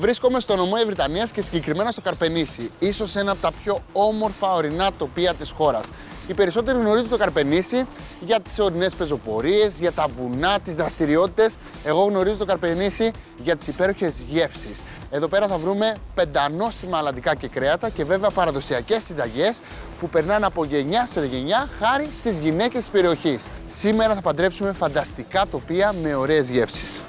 Βρίσκομαι στο νομό Ευρυτανίας και συγκεκριμένα στο Καρπενήσι, ίσως ένα από τα πιο όμορφα ορεινά τοπία της χώρας. Οι περισσότεροι γνωρίζουν το Καρπενήσι για τις ορεινές πεζοπορίες, για τα βουνά, τις δραστηριότητες. Εγώ γνωρίζω το Καρπενήσι για τις υπέροχες γεύσεις. Εδώ πέρα θα βρούμε πεντανόστιμα αλαντικά και κρέατα και βέβαια παραδοσιακές συνταγές που περνάνε από γενιά σε γενιά χάρη στις γυναίκες της περιοχής. Σήμερα θα παντρέψουμε φανταστικά τοπία με ωραίες γεύσεις.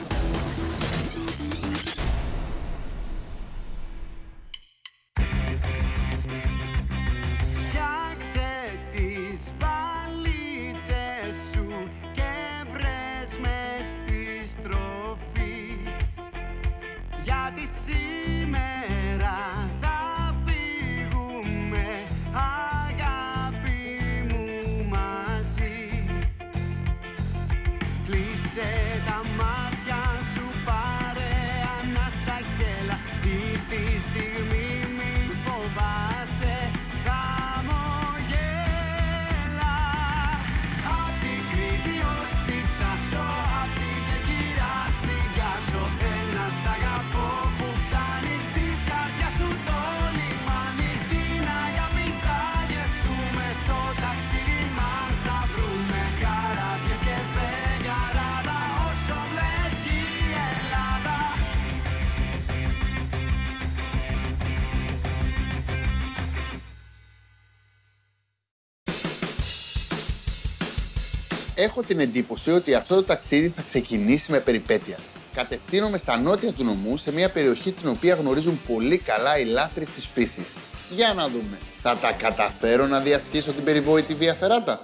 Έχω την εντύπωση ότι αυτό το ταξίδι θα ξεκινήσει με περιπέτεια. Κατευθύνομαι στα νότια του νομού, σε μια περιοχή την οποία γνωρίζουν πολύ καλά οι λάτρεις της φύσης. Για να δούμε, θα τα καταφέρω να διασχίσω την περιβόητη Βία Φεράτα;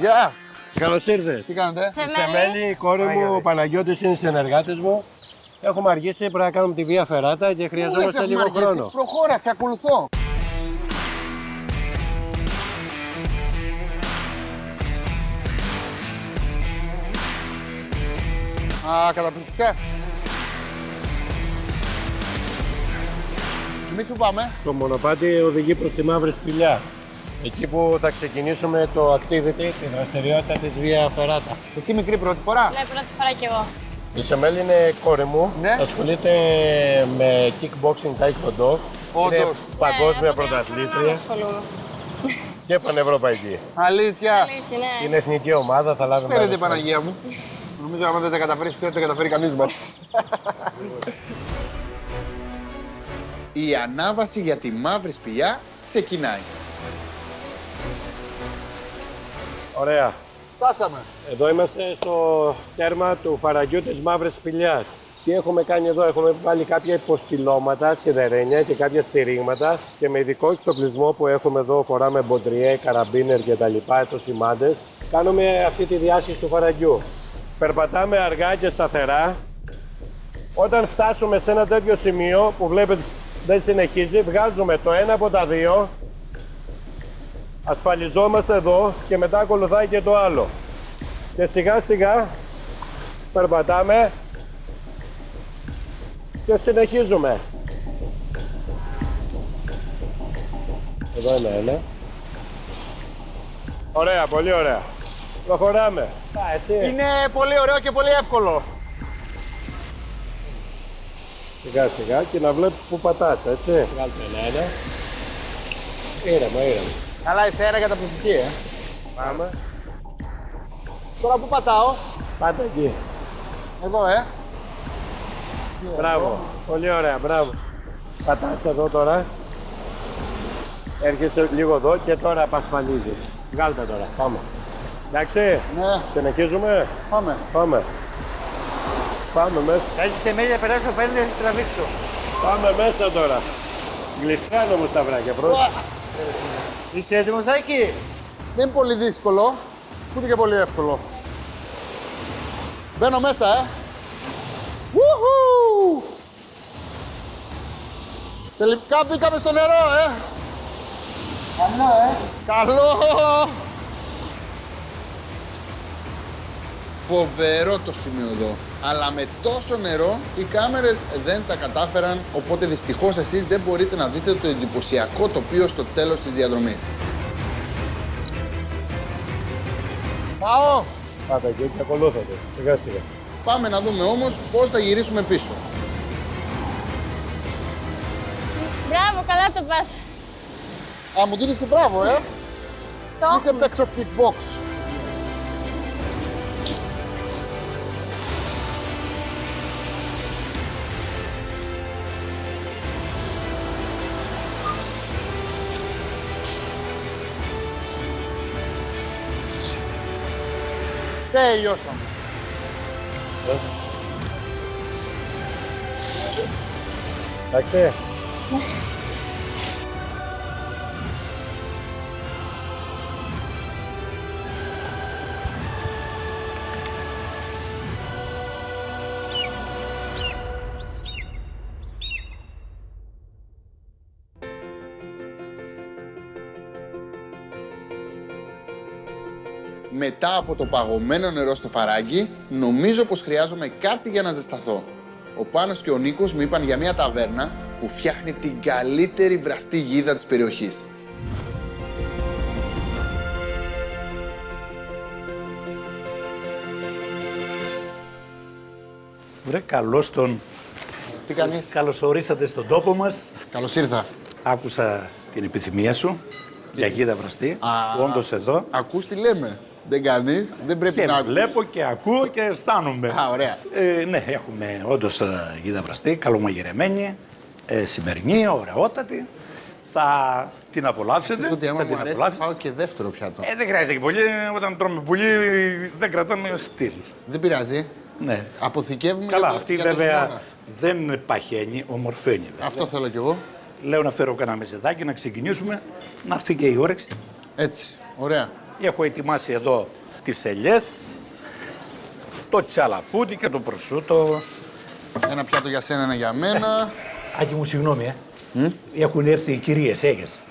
Γεια! Καλώς ήρθες. Τι κάνετε; Σε μέλη, η κόρη μου, ο Παναγιώτης είναι συνεργάτες μου. Έχουμε αργήσει, πρέπει να κάνουμε τη βία φεράτα και Πού λες χρειαζόμαστε έχουμε λίγο αργήσει; χρόνο. Προχώρα, σε ακολουθώ. Α, καταπληκτικά. Εμείς που πάμε. Το μονοπάτι οδηγεί προς τη μαύρη σπηλιά. Εκεί που θα ξεκινήσουμε το activity, τη δραστηριότητα της βία φεράτα. Εσύ μικρή πρώτη φορά; Ναι, πρώτη φορά κι εγώ. Η Σεμέλ είναι κόρη μου. Ναι. Ασχολείται με kickboxing taekwondo. Είναι Όντως. παγκόσμια Ναι, από την πρωταθλήτρια αρχή ασχολούμαι. και πανευρωπαϊκή. Αλήθεια. Αλήθεια, ναι. Είναι εθνική ομάδα, θα λάβει Φέρετε μέρος. Παναγία μου. Νομίζω άμα δεν τα καταφέρεις εσύ, δεν τα καταφέρει κανείς μας. Η ανάβαση για τη μαύρη σπηλιά ξεκινάει. Ωραία. Φτάσαμε. Εδώ είμαστε στο τέρμα του φαραγγιού της Μαύρης Σπηλιάς. Τι έχουμε κάνει εδώ, έχουμε βάλει κάποια υποστηλώματα, σιδερένια και κάποια στηρίγματα και με ειδικό εξοπλισμό που έχουμε εδώ, φοράμε μποντριέ, καραμπίνερ και τα λοιπά, το σημάντες, κάνουμε αυτή τη διάσχεση του φαραγγιού. Περπατάμε αργά και σταθερά. Όταν φτάσουμε σε ένα τέτοιο σημείο που βλέπετε δεν συνεχίζει, βγάζουμε το ένα από τα δύο ασφαλιζόμαστε εδώ και μετά ακολουθάει και το άλλο. Και σιγά σιγά περπατάμε και συνεχίζουμε. Εδώ είναι ένα. Ωραία, πολύ ωραία. Προχωράμε. Α, έτσι. Είναι πολύ ωραίο και πολύ εύκολο. Σιγά σιγά και να βλέπεις που πατάς, έτσι. Βγάλτε ένα ένα. Ήρεμα, ήρεμα. Καλά η θέα καταπληκτική, ε. Πάμε. Τώρα που πατάω, Πάτε εκεί. εδώ, ε. Μπράβο. Πολύ ωραία, μπράβο. Πατάς εδώ τώρα. Έρχεσαι λίγο εδώ και τώρα απασφαλίζεις. Βγάλτε τώρα. Πάμε. Εντάξει. Ναι, Συνεχίζουμε. πάμε. Πάμε. Πάμε μέσα. Έχει σε μέλια περάσω, φαίνεται να τραβήξω. Πάμε μέσα τώρα. Γλιστράνε όμως τα βράκια. Πρόσεχε. Είσαι έτοιμος, Άκη. Δεν είναι πολύ δύσκολο, ούτε και πολύ εύκολο. Μπαίνω μέσα, ε. Woohoo! Τελικά μπήκαμε στο νερό, ε. Καλό, ε. Καλό! Φοβερό το σημείο εδώ. Αλλά με τόσο νερό οι κάμερες δεν τα κατάφεραν, οπότε δυστυχώς εσείς δεν μπορείτε να δείτε το εντυπωσιακό τοπίο στο τέλος της διαδρομής. Πάω! Πάτα και έτσι ακολούθατε. Σιγά σιγά. Πάμε να δούμε όμως πώς θα γυρίσουμε πίσω. Μπράβο, καλά το πας. Α, μου δίνεις και μπράβο, ε! Το Είσαι παίξω kickbox. Τελειώσαμε. Εντάξει. Μετά από το παγωμένο νερό στο φαράγγι, νομίζω πως χρειάζομαι κάτι για να ζεσταθώ. Ο Πάνος και ο Νίκος μου είπαν για μια ταβέρνα που φτιάχνει την καλύτερη βραστή γίδα της περιοχής. Βρε, καλώς τον. Τι κάνεις; Καλώς ορίσατε στον τόπο μας. Καλώς ήρθα. Άκουσα την επιθυμία σου για γίδα βραστή. Α. Όντως εδώ. Ακούς τι λέμε. Δεν κάνει, δεν πρέπει Και να ακούεις. βλέπω και ακούω και αισθάνομαι. Α, ωραία. Ε, ναι, έχουμε όντως ε, γίδα βραστή, καλομαγειρεμένη, ε, σημερινή, ωραιότατη. Θα την απολαύσετε. Ξέρεις ότι άμα θα μου την αρέσει, απολαύσετε. φάω και δεύτερο πιάτο. Ε, δεν χρειάζεται και πολύ. Όταν τρώμε πολύ, δεν κρατάμε στυλ. Δεν πειράζει. Ναι. Αποθηκεύουμε Καλά, για το, αυτή για το βέβαια χειμώνα. δεν παχαίνει, ομορφαίνει. βέβαια. Αυτό θέλω κι εγώ. Λέω να φέρω κανένα μεζεδάκι, να ξεκινήσουμε, να έρθει και η όρεξη. Έτσι. Ωραία. Έχω ετοιμάσει εδώ τις ελιές, το τσαλαφούτι και το προσούτο. Ένα πιάτο για σένα, ένα για μένα. Άκη μου, συγγνώμη, ε. Έχουν έρθει οι κυρίες, έγες.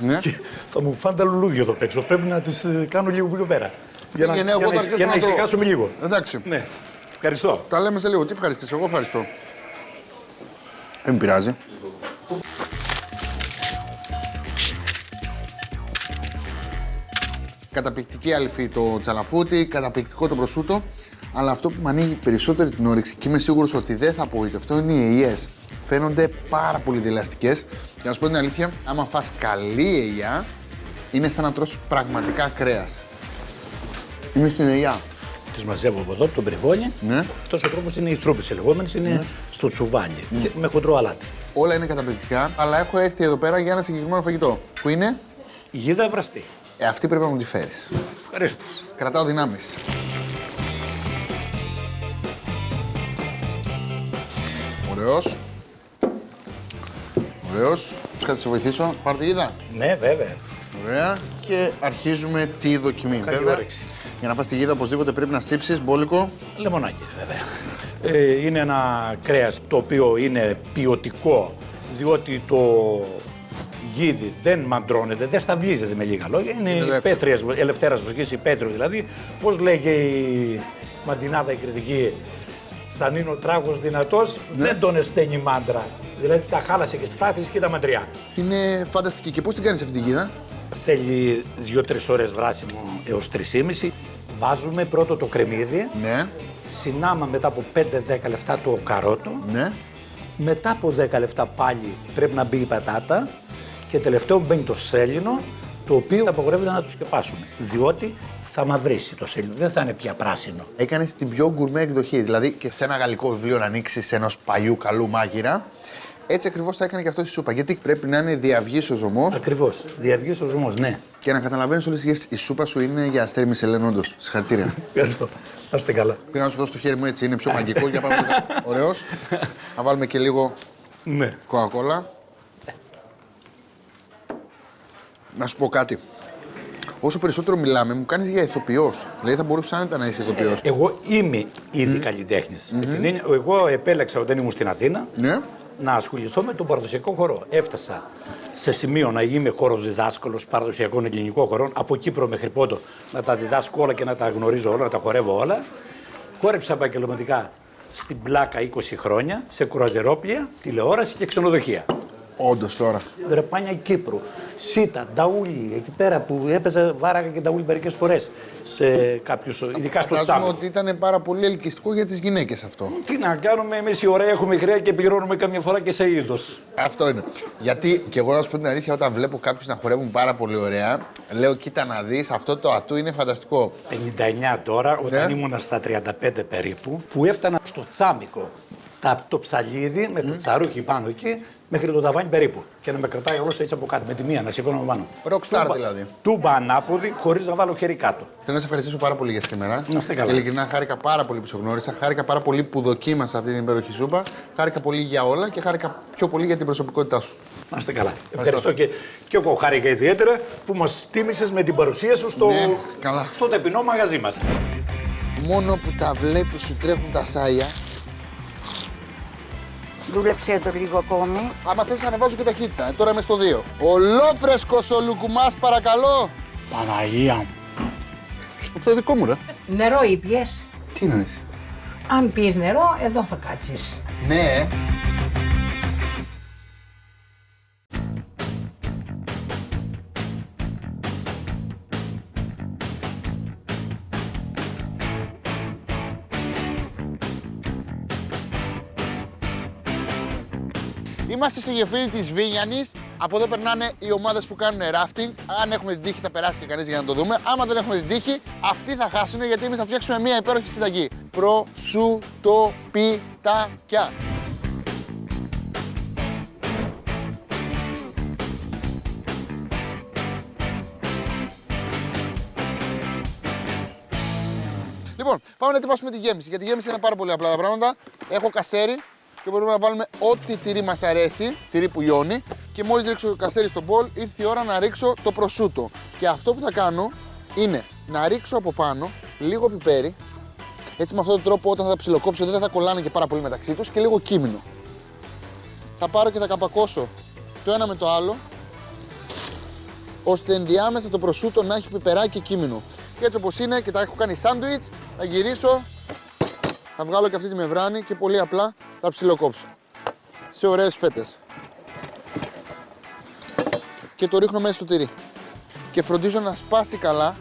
ναι. Και θα μου φάνε τα λουλούδια εδώ έξω. Πρέπει να τις ε, κάνω λίγο πιο πέρα. Για να, Πήγαινε, για εγώ να, θα για αρχίσω να να τρώω. ησυχάσουμε λίγο. Εντάξει. Ναι. Ευχαριστώ. Τα λέμε σε λίγο. Τι ευχαριστείς, εγώ ευχαριστώ. Δεν με πειράζει. Καταπληκτική αλφή το τσαλαφούτι, καταπληκτικό το προσούτο. Αλλά αυτό που με ανοίγει περισσότερη την όρεξη και είμαι σίγουρος ότι δεν θα απογοητευτώ είναι οι ελιές. Φαίνονται πάρα πολύ δηλαστικές. Για να σου πω την αλήθεια, άμα φας καλή ελιά, είναι σαν να τρως πραγματικά κρέας. Είμαι στην ελιά. Τις μαζεύω από εδώ, από τον Πρεβόνι. Ναι. Αυτός ο τρόπος είναι οι τρούπες λεγόμενες, είναι στο τσουβάλι. Και με χοντρό αλάτι. Όλα είναι καταπληκτικά, αλλά έχω έρθει εδώ πέρα για ένα συγκεκριμένο φαγητό. Που είναι, Γίδα βραστή. Ε, αυτή πρέπει να μου τη φέρεις. Ευχαριστώ. Κρατάω δυνάμεις. Ωραίος. Ωραίος. Κάτι να σε βοηθήσω. Πάρ' τη γίδα. Ναι, βέβαια. Ωραία. Και αρχίζουμε τη δοκιμή. Καλή Βέβαια, όρεξη. για να φας τη γίδα οπωσδήποτε πρέπει να στύψεις μπόλικο. Λεμονάκι, βέβαια. Ε, είναι ένα κρέας το οποίο είναι ποιοτικό, διότι το γίδι δεν μαντρώνεται, δεν σταυλίζεται με λίγα λόγια. Είναι ελεύθερο. πέτριας, ελευθέρας βοσκής, υπέτριο δηλαδή. Πώς λέγε η μαντινάδα η κριτική, σαν είναι ο τράγος δυνατός, δεν τον εσταίνει μάντρα. Δηλαδή τα χάλασε και τις φάθεις και τα μαντριά. Είναι φανταστική. Και πώς την κάνεις αυτή τη γίδα. Θέλει 2-3 ώρες βράσιμο έως 3,5. Βάζουμε πρώτο το κρεμμύδι, Ναι, συνάμα μετά από 5-10 λεπτά το καρότο, ναι. μετά από 10 λεπτά πάλι πρέπει να μπει η πατάτα και τελευταίο μπαίνει το σέλινο, το οποίο απαγορεύεται να το σκεπάσουμε, διότι θα μαυρίσει το σέλινο, δεν θα είναι πια πράσινο. Έκανες την πιο γκουρμέ εκδοχή. Δηλαδή και σε ένα γαλλικό βιβλίο να ανοίξεις ενός παλιού καλού μάγειρα. Έτσι ακριβώς θα έκανε και αυτό στη σούπα. Γιατί πρέπει να είναι διαυγής ο ζωμός Ακριβώς, διαυγής ο ζουμός, ναι. και να καταλαβαίνεις όλες τις γεύσεις. Η σούπα σου είναι για αστέρι Μισελέν, όντως. Συγχαρητήρια. Ευχαριστώ. Να είστε καλά. Πήγα να σου δώσω το χέρι μου έτσι, είναι πιο μαγικό. για πάμε. Ωραίος. Να βάλουμε και λίγο Ναι. κοκακόλα. Να σου πω κάτι. Όσο περισσότερο μιλάμε, μου κάνεις για ηθοποιός. Δηλαδή θα μπορούσες άνετα να είσαι ηθοποιός. Εγώ είμαι ήδη καλλιτέχνης. Με την έννοια- Εγώ επέλεξα όταν ήμουν στην Αθήνα Ναι. να ασχοληθώ με τον παραδοσιακό χορό. Έφτασα σε σημείο να είμαι χοροδιδάσκαλο παραδοσιακών ελληνικών χωρών, από Κύπρο μέχρι Πόντο, να τα διδάσκω όλα και να τα γνωρίζω όλα, να τα χορεύω όλα. Χόρεψα επαγγελματικά στην πλάκα 20 χρόνια, σε κουραζερόπλια, τηλεόραση και ξενοδοχεία. Όντως τώρα. Δρεπάνια Κύπρου, Σίτα, Νταούλι, εκεί πέρα που έπαιζα βάραγα και Νταούλι μερικές φορές σε κάποιους, ειδικά στο Φαντάζομαι τσάμπο. ότι ήταν πάρα πολύ ελκυστικό για τις γυναίκες αυτό. Τι να κάνουμε, εμείς οι ωραίοι έχουμε χρέη και πληρώνουμε καμιά φορά και σε είδος. Αυτό είναι. Γιατί και εγώ να σου πω την αλήθεια, όταν βλέπω κάποιους να χορεύουν πάρα πολύ ωραία, λέω: Κοίτα να δεις, αυτό το ατού είναι φανταστικό. 59 τώρα, όταν Ναι. ήμουνα στα 35 περίπου, που έφτανα στο τσάμικο. Τα, το ψαλίδι με το τσαρούχι πάνω εκεί, μέχρι το ταβάνι περίπου. Και να με κρατάει όλος έτσι από κάτω, με τη μία να σηκώνω πάνω. Rockstar Τούμπα- δηλαδή. Τούμπα ανάποδη, χωρίς να βάλω χέρι κάτω. Θέλω να σε ευχαριστήσω πάρα πολύ για σήμερα. Να είστε καλά. Ειλικρινά χάρηκα πάρα πολύ που σε γνώρισα. Χάρηκα πάρα πολύ που δοκίμασα αυτή την υπέροχη σούπα. Χάρηκα πολύ για όλα και χάρηκα πιο πολύ για την προσωπικότητά σου. Να είστε καλά. Ευχαριστώ και, και εγώ χάρηκα ιδιαίτερα που μας τίμησες με την παρουσία σου στο, Ναι, καλά. στο ταπεινό μαγαζί μας. Μόνο που τα βλέπει σου τρέχουν τα σάλια. Δούλεψε το λίγο ακόμη. Άμα θες ανεβάζω και ταχύτητα. Ε, τώρα είμαι στο 2. Ολόφρεσκος ο Λουκουμάς παρακαλώ. Παναγία μου. Αυτό δικό μου ρε. Νερό ήπιες; Τι εννοείς. Αν πεις νερό, εδώ θα κάτσεις. Ναι. Είμαστε στο γεφύρι της Βίνιανης. Από εδώ περνάνε οι ομάδες που κάνουν rafting. Αν έχουμε την τύχη θα περάσει και κανείς για να το δούμε. Άμα δεν έχουμε την τύχη, αυτοί θα χάσουν γιατί εμείς θα φτιάξουμε μια υπέροχη συνταγή. Προσουτοπιτάκια. Λοιπόν, πάμε να ετοιμάσουμε τη γέμιση. Για τη γέμιση είναι πάρα πολύ απλά τα πράγματα. Έχω κασέρι και μπορούμε να βάλουμε ό,τι τυρί μας αρέσει, τυρί που λιώνει. Και μόλις ρίξω το κασέρι στο μπολ, ήρθε η ώρα να ρίξω το προσούτο. Και αυτό που θα κάνω είναι να ρίξω από πάνω λίγο πιπέρι. Έτσι με αυτόν τον τρόπο όταν θα τα ψιλοκόψω δεν θα κολλάνε και πάρα πολύ μεταξύ τους και λίγο κίμινο. Θα πάρω και θα καπακώσω το ένα με το άλλο ώστε ενδιάμεσα το προσούτο να έχει πιπεράκι και κίμινο. Και έτσι όπως είναι και τα έχω κάνει σάντουιτς, θα γυρίσω, θα βγάλω και αυτή τη μεμβράνη και πολύ απλά θα ψιλοκόψω. Σε ωραίες φέτες. Και το ρίχνω μέσα στο τυρί. Και φροντίζω να σπάσει καλά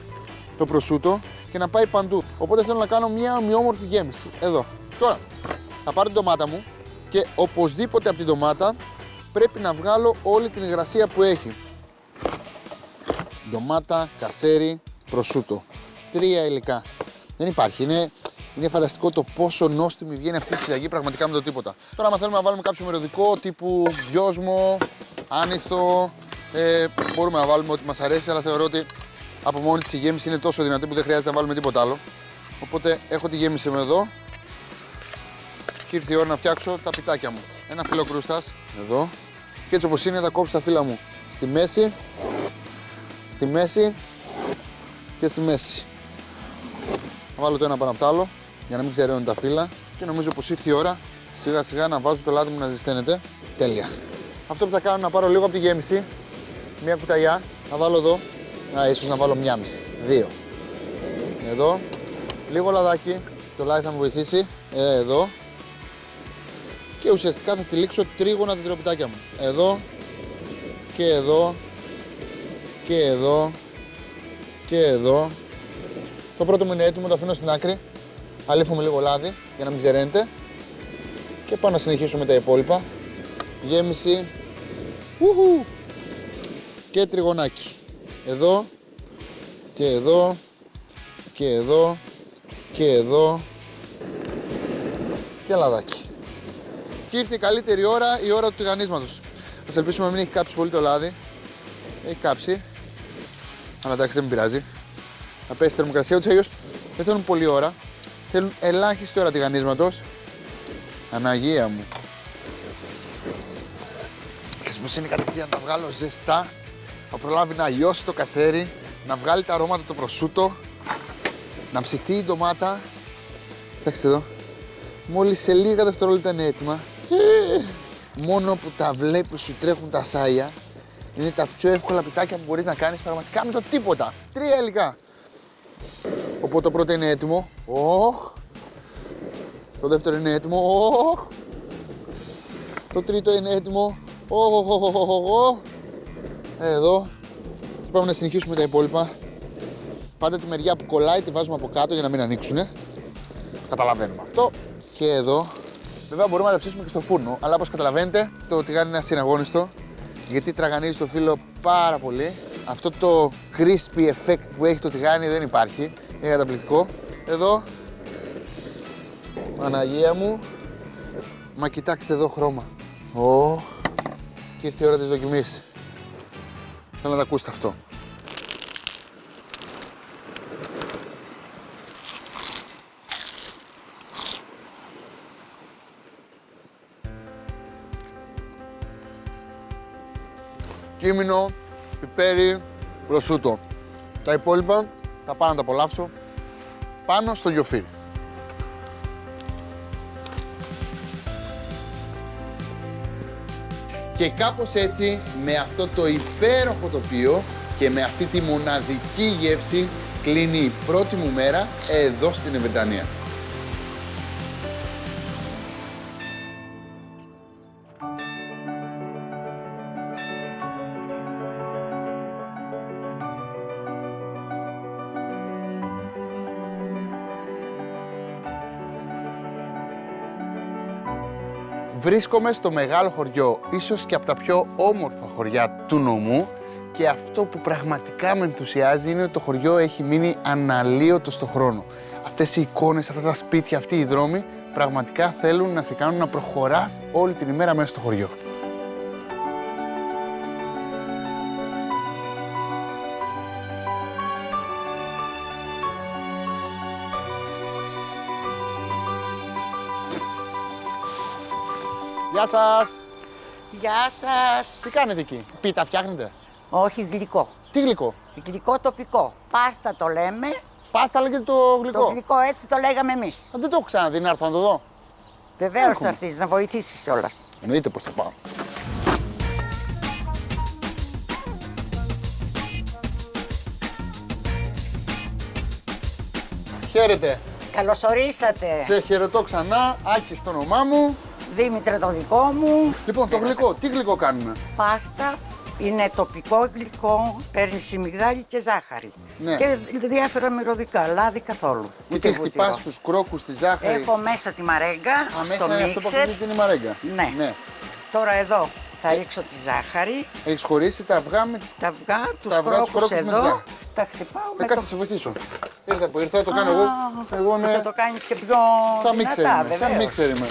το προσούτο και να πάει παντού. Οπότε θέλω να κάνω μια ομοιόμορφη γέμιση. Εδώ. Τώρα, θα πάρω την ντομάτα μου και οπωσδήποτε από την ντομάτα πρέπει να βγάλω όλη την υγρασία που έχει ντομάτα, κασέρι, προσούτο. Τρία υλικά. Δεν υπάρχει. Είναι, είναι φανταστικό το πόσο νόστιμη βγαίνει αυτή η συνταγή πραγματικά με το τίποτα. Τώρα, άμα θέλουμε να βάλουμε κάποιο μεριωδικό τύπου δυόσμο, άνηθο, ε, μπορούμε να βάλουμε ό,τι μας αρέσει, αλλά θεωρώ ότι από μόνη της η γέμιση είναι τόσο δυνατή που δεν χρειάζεται να βάλουμε τίποτα άλλο. Οπότε έχω τη γέμιση μου εδώ και ήρθε η ώρα να φτιάξω τα πιτάκια μου. Ένα φύλλο κρούστας, εδώ. Και έτσι όπως είναι θα κόψω τα φύλλα μου στη μέση στη μέση και στη μέση. Θα βάλω το ένα πάνω από το άλλο για να μην ξεραίνουν τα φύλλα και νομίζω πως ήρθε η ώρα σιγά σιγά να βάζω το λάδι μου να ζεσταίνεται. Τέλεια. Αυτό που θα κάνω είναι να πάρω λίγο από τη γέμιση, μία κουταλιά, να βάλω εδώ, α, ίσως να βάλω μία μισή, δύο. Εδώ, λίγο λαδάκι, το λάδι θα μου βοηθήσει, ε, εδώ. Και ουσιαστικά θα τυλίξω τρίγωνα τα τυροπιτάκια μου. Εδώ και εδώ και εδώ και εδώ. Το πρώτο μου είναι έτοιμο, το αφήνω στην άκρη. Αλήφουμε λίγο λάδι για να μην ξεραίνεται. Και πάω να συνεχίσω με τα υπόλοιπα. Γέμιση. Ουχου. Και τριγωνάκι. Εδώ και εδώ και εδώ και εδώ και λαδάκι. Και ήρθε η καλύτερη ώρα, η ώρα του τηγανίσματος. Ας ελπίσουμε να μην έχει κάψει πολύ το λάδι. Έχει κάψει. Αλλά εντάξει δεν με πειράζει. Να πέσει η θερμοκρασία του αλλιώ δεν θέλουν πολλή ώρα. Θέλουν ελάχιστη ώρα τηγανίσματος. Αναγία μου. Και πως είναι κατευθείαν να τα βγάλω ζεστά. Θα προλάβει να λιώσει το κασέρι, να βγάλει τα αρώματα το προσούτο, να ψηθεί η ντομάτα. Κοιτάξτε εδώ. Μόλις σε λίγα δευτερόλεπτα είναι έτοιμα. Ε, Μόνο που τα βλέπεις σου τρέχουν τα σάλια Είναι τα πιο εύκολα πιτάκια που μπορείς να κάνεις πραγματικά με το τίποτα. Τρία υλικά. Οπότε το πρώτο είναι έτοιμο. Οχ. Το δεύτερο είναι έτοιμο. Οχ. Το τρίτο είναι έτοιμο. Οχ, οχ, οχ, οχ, οχ, οχ. Εδώ. Και πάμε να συνεχίσουμε τα υπόλοιπα. Πάντα τη μεριά που κολλάει τη βάζουμε από κάτω για να μην ανοίξουνε. Καταλαβαίνουμε αυτό. Και εδώ. Βέβαια μπορούμε να τα ψήσουμε και στο φούρνο, αλλά όπως καταλαβαίνετε το τηγάνι είναι ασυναγώνιστο γιατί τραγανίζει το φύλλο πάρα πολύ. Αυτό το crispy effect που έχει το τηγάνι δεν υπάρχει. Είναι καταπληκτικό. Εδώ. Παναγία μου. Μα κοιτάξτε εδώ χρώμα. Ω. Και ήρθε η ώρα της δοκιμής. Θέλω να τα ακούσετε αυτό. κίμινο, πιπέρι, προσούτο. Τα υπόλοιπα θα πάω να τα απολαύσω πάνω στο γιοφύρι. Και κάπως έτσι, με αυτό το υπέροχο τοπίο και με αυτή τη μοναδική γεύση, κλείνει η πρώτη μου μέρα εδώ στην Ευεντανία. Βρίσκομαι στο μεγάλο χωριό, ίσως και από τα πιο όμορφα χωριά του νομού και αυτό που πραγματικά με ενθουσιάζει είναι ότι το χωριό έχει μείνει αναλύωτο στο χρόνο. Αυτές οι εικόνες, αυτά τα σπίτια, αυτοί οι δρόμοι πραγματικά θέλουν να σε κάνουν να προχωράς όλη την ημέρα μέσα στο χωριό. Γεια σας! Γεια σας. Τι κάνετε εκεί, πίτα φτιάχνετε; Όχι γλυκό. Τι γλυκό; Γλυκό τοπικό. Πάστα το λέμε. Πάστα λέγεται το γλυκό. Το γλυκό έτσι το λέγαμε εμείς. Α, δεν το έχω ξαναδεί, να έρθω να το δω. Βεβαίως Έχουμε. θα έρθεις να βοηθήσεις κιόλας. Εννοείται πως θα πάω. Χαίρετε. Καλωσορίσατε. Σε χαιρετώ ξανά. Άκη στο όνομά μου. Δήμητρα το δικό μου. Λοιπόν, το γλυκό. Τι γλυκό κάνουμε; Πάστα είναι τοπικό γλυκό. Παίρνει σιμιγδάλι και ζάχαρη. Ναι. Και διάφορα μυρωδικά. Λάδι καθόλου. Και Ούτε τι χτυπάς βούτυρο. τους κρόκους, τη ζάχαρη. Έχω μέσα τη μαρέγκα Α, μέσα στο είναι αυτό που μίξερ. ακούγεται είναι η μαρέγκα. Ναι. ναι. Τώρα εδώ θα ρίξω τη ζάχαρη. Έχεις χωρίσει τα αυγά με τους... Τα αυγά, τους Τα αυγά, τους κρόκους κρόκους με εδώ. τζά. Τα χτυπάω Ε, με κάτσε, το... σε βοηθήσω. Ήρθα που ήρθα, το κάνω εγώ. Εγώ Α, είμαι Θα το κάνεις και πιο σαν μίξερ δυνατά, είμαι. Σαν βεβαίως. μίξερ είμαι.